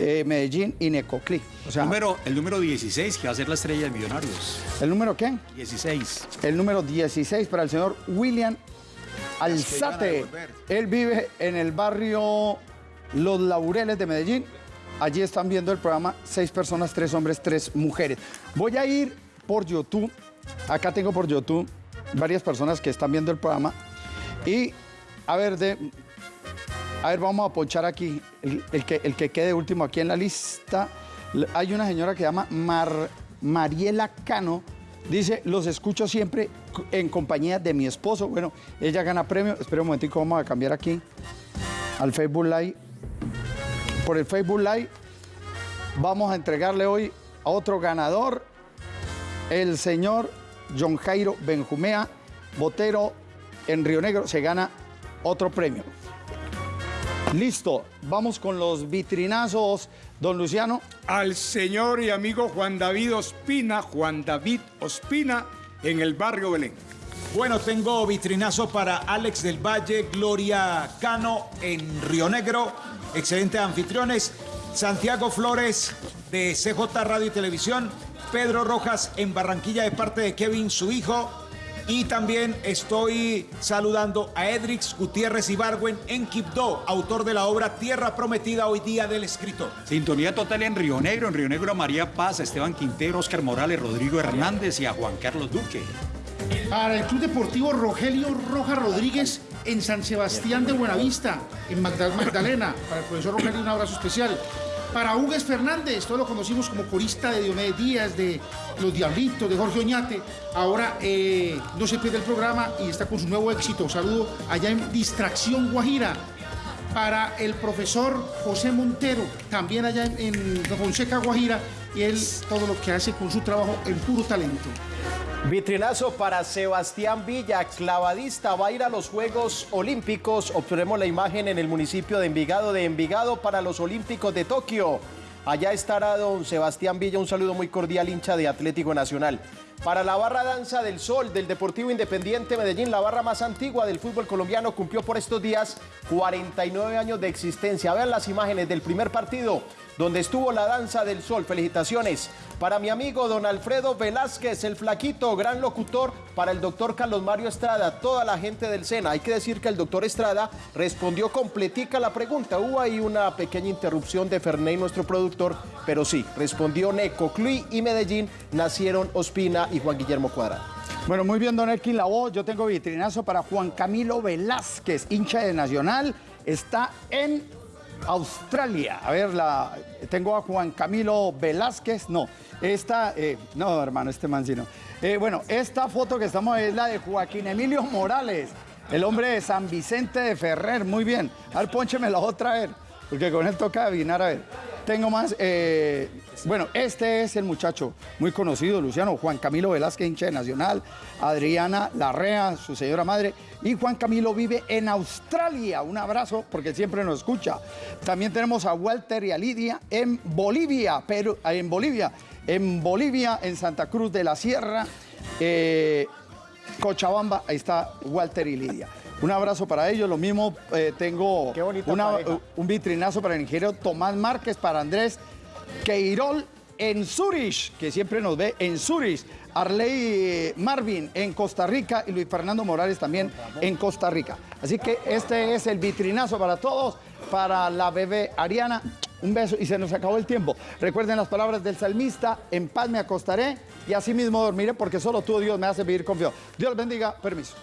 eh, Medellín y Necoclí. O sea, Número, el número 16, que va a ser la estrella de Millonarios. ¿el número qué? 16. El número 16 para el señor William Alzate. Él vive en el barrio Los Laureles de Medellín. Allí están viendo el programa seis personas, tres hombres, tres mujeres. Voy a ir por YouTube. Acá tengo por YouTube varias personas que están viendo el programa. Y a ver, de, a ver, vamos a ponchar aquí el, que, el que quede último aquí en la lista. Hay una señora que se llama Mar- Mariela Cano. Dice, los escucho siempre en compañía de mi esposo. Bueno, ella gana premio. Espera un momentico, vamos a cambiar aquí al Facebook Live. Por el Facebook Live vamos a entregarle hoy a otro ganador, el señor John Jairo Benjumea, Botero en Río Negro. Se gana otro premio. Listo, vamos con los vitrinazos, don Luciano. Al señor y amigo Juan David Ospina, Juan David Ospina, en el barrio Belén. Bueno, tengo vitrinazo para Alex del Valle, Gloria Cano en Río Negro, excelentes anfitriones, Santiago Flores de CJ Radio y Televisión, Pedro Rojas en Barranquilla de parte de Kevin, su hijo, y también estoy saludando a Edrix Gutiérrez Ibargüen en Quibdó, autor de la obra Tierra Prometida hoy día del escritor. Sintonía total en Río Negro. En Río Negro a María Paz, a Esteban Quintero, Oscar Morales, Rodrigo Hernández y a Juan Carlos Duque. Para el Club Deportivo Rogelio Roja Rodríguez en San Sebastián de Buenavista, en Magda- Magdalena. Para el profesor Rogelio un abrazo especial. Para Hugues Fernández, todos lo conocimos como corista de Diomedes Díaz, de Los Diablitos, de Jorge Oñate. Ahora eh, no se pierde el programa y está con su nuevo éxito. Saludo allá en Distracción Guajira. Para el profesor José Montero, también allá en, en Fonseca Guajira, y él todo lo que hace con su trabajo en puro talento. Vitrinazo para Sebastián Villa, clavadista, va a ir a los Juegos Olímpicos. Obtenemos la imagen en el municipio de Envigado, de Envigado para los Olímpicos de Tokio. Allá estará don Sebastián Villa, un saludo muy cordial, hincha de Atlético Nacional. Para la barra danza del sol del Deportivo Independiente Medellín, la barra más antigua del fútbol colombiano, cumplió por estos días 49 años de existencia. Vean las imágenes del primer partido donde estuvo la danza del sol. Felicitaciones para mi amigo don Alfredo Velázquez, el flaquito, gran locutor, para el doctor Carlos Mario Estrada, toda la gente del SENA. Hay que decir que el doctor Estrada respondió completica la pregunta. Hubo ahí una pequeña interrupción de Ferney, nuestro productor, pero sí, respondió Neco, Cluy y Medellín, nacieron Ospina y Juan Guillermo Cuadrado. Bueno, muy bien, don Elkin voz. Yo tengo vitrinazo para Juan Camilo Velázquez, hincha de Nacional. Está en Australia. A ver, la, tengo a Juan Camilo Velázquez. No, esta, eh, no, hermano, este mancino. Eh, bueno, esta foto que estamos es la de Joaquín Emilio Morales, el hombre de San Vicente de Ferrer. Muy bien. A ver, pónchemela otra vez, porque con él toca adivinar. A ver, tengo más. eh, bueno, este es el muchacho muy conocido, Luciano, Juan Camilo Velázquez, hincha de Nacional, Adriana Larrea, su señora madre, y Juan Camilo vive en Australia. Un abrazo porque siempre nos escucha. También tenemos a Walter y a Lidia en Bolivia, pero en Bolivia, en Bolivia, en Santa Cruz de la Sierra, eh, Cochabamba, ahí está Walter y Lidia. Un abrazo para ellos. Lo mismo eh, tengo una- pareja. un vitrinazo para el ingeniero Tomás Márquez, para Andrés Queirol en Zurich, que siempre nos ve en Zurich. Arley eh, Marvin en Costa Rica y Luis Fernando Morales también en Costa Rica. Así que este es el vitrinazo para todos, para la bebé Ariana. Un beso y se nos acabó el tiempo. Recuerden las palabras del salmista, en paz me acostaré y así mismo dormiré porque solo tú, Dios, me hace vivir confiado. Dios bendiga, permiso.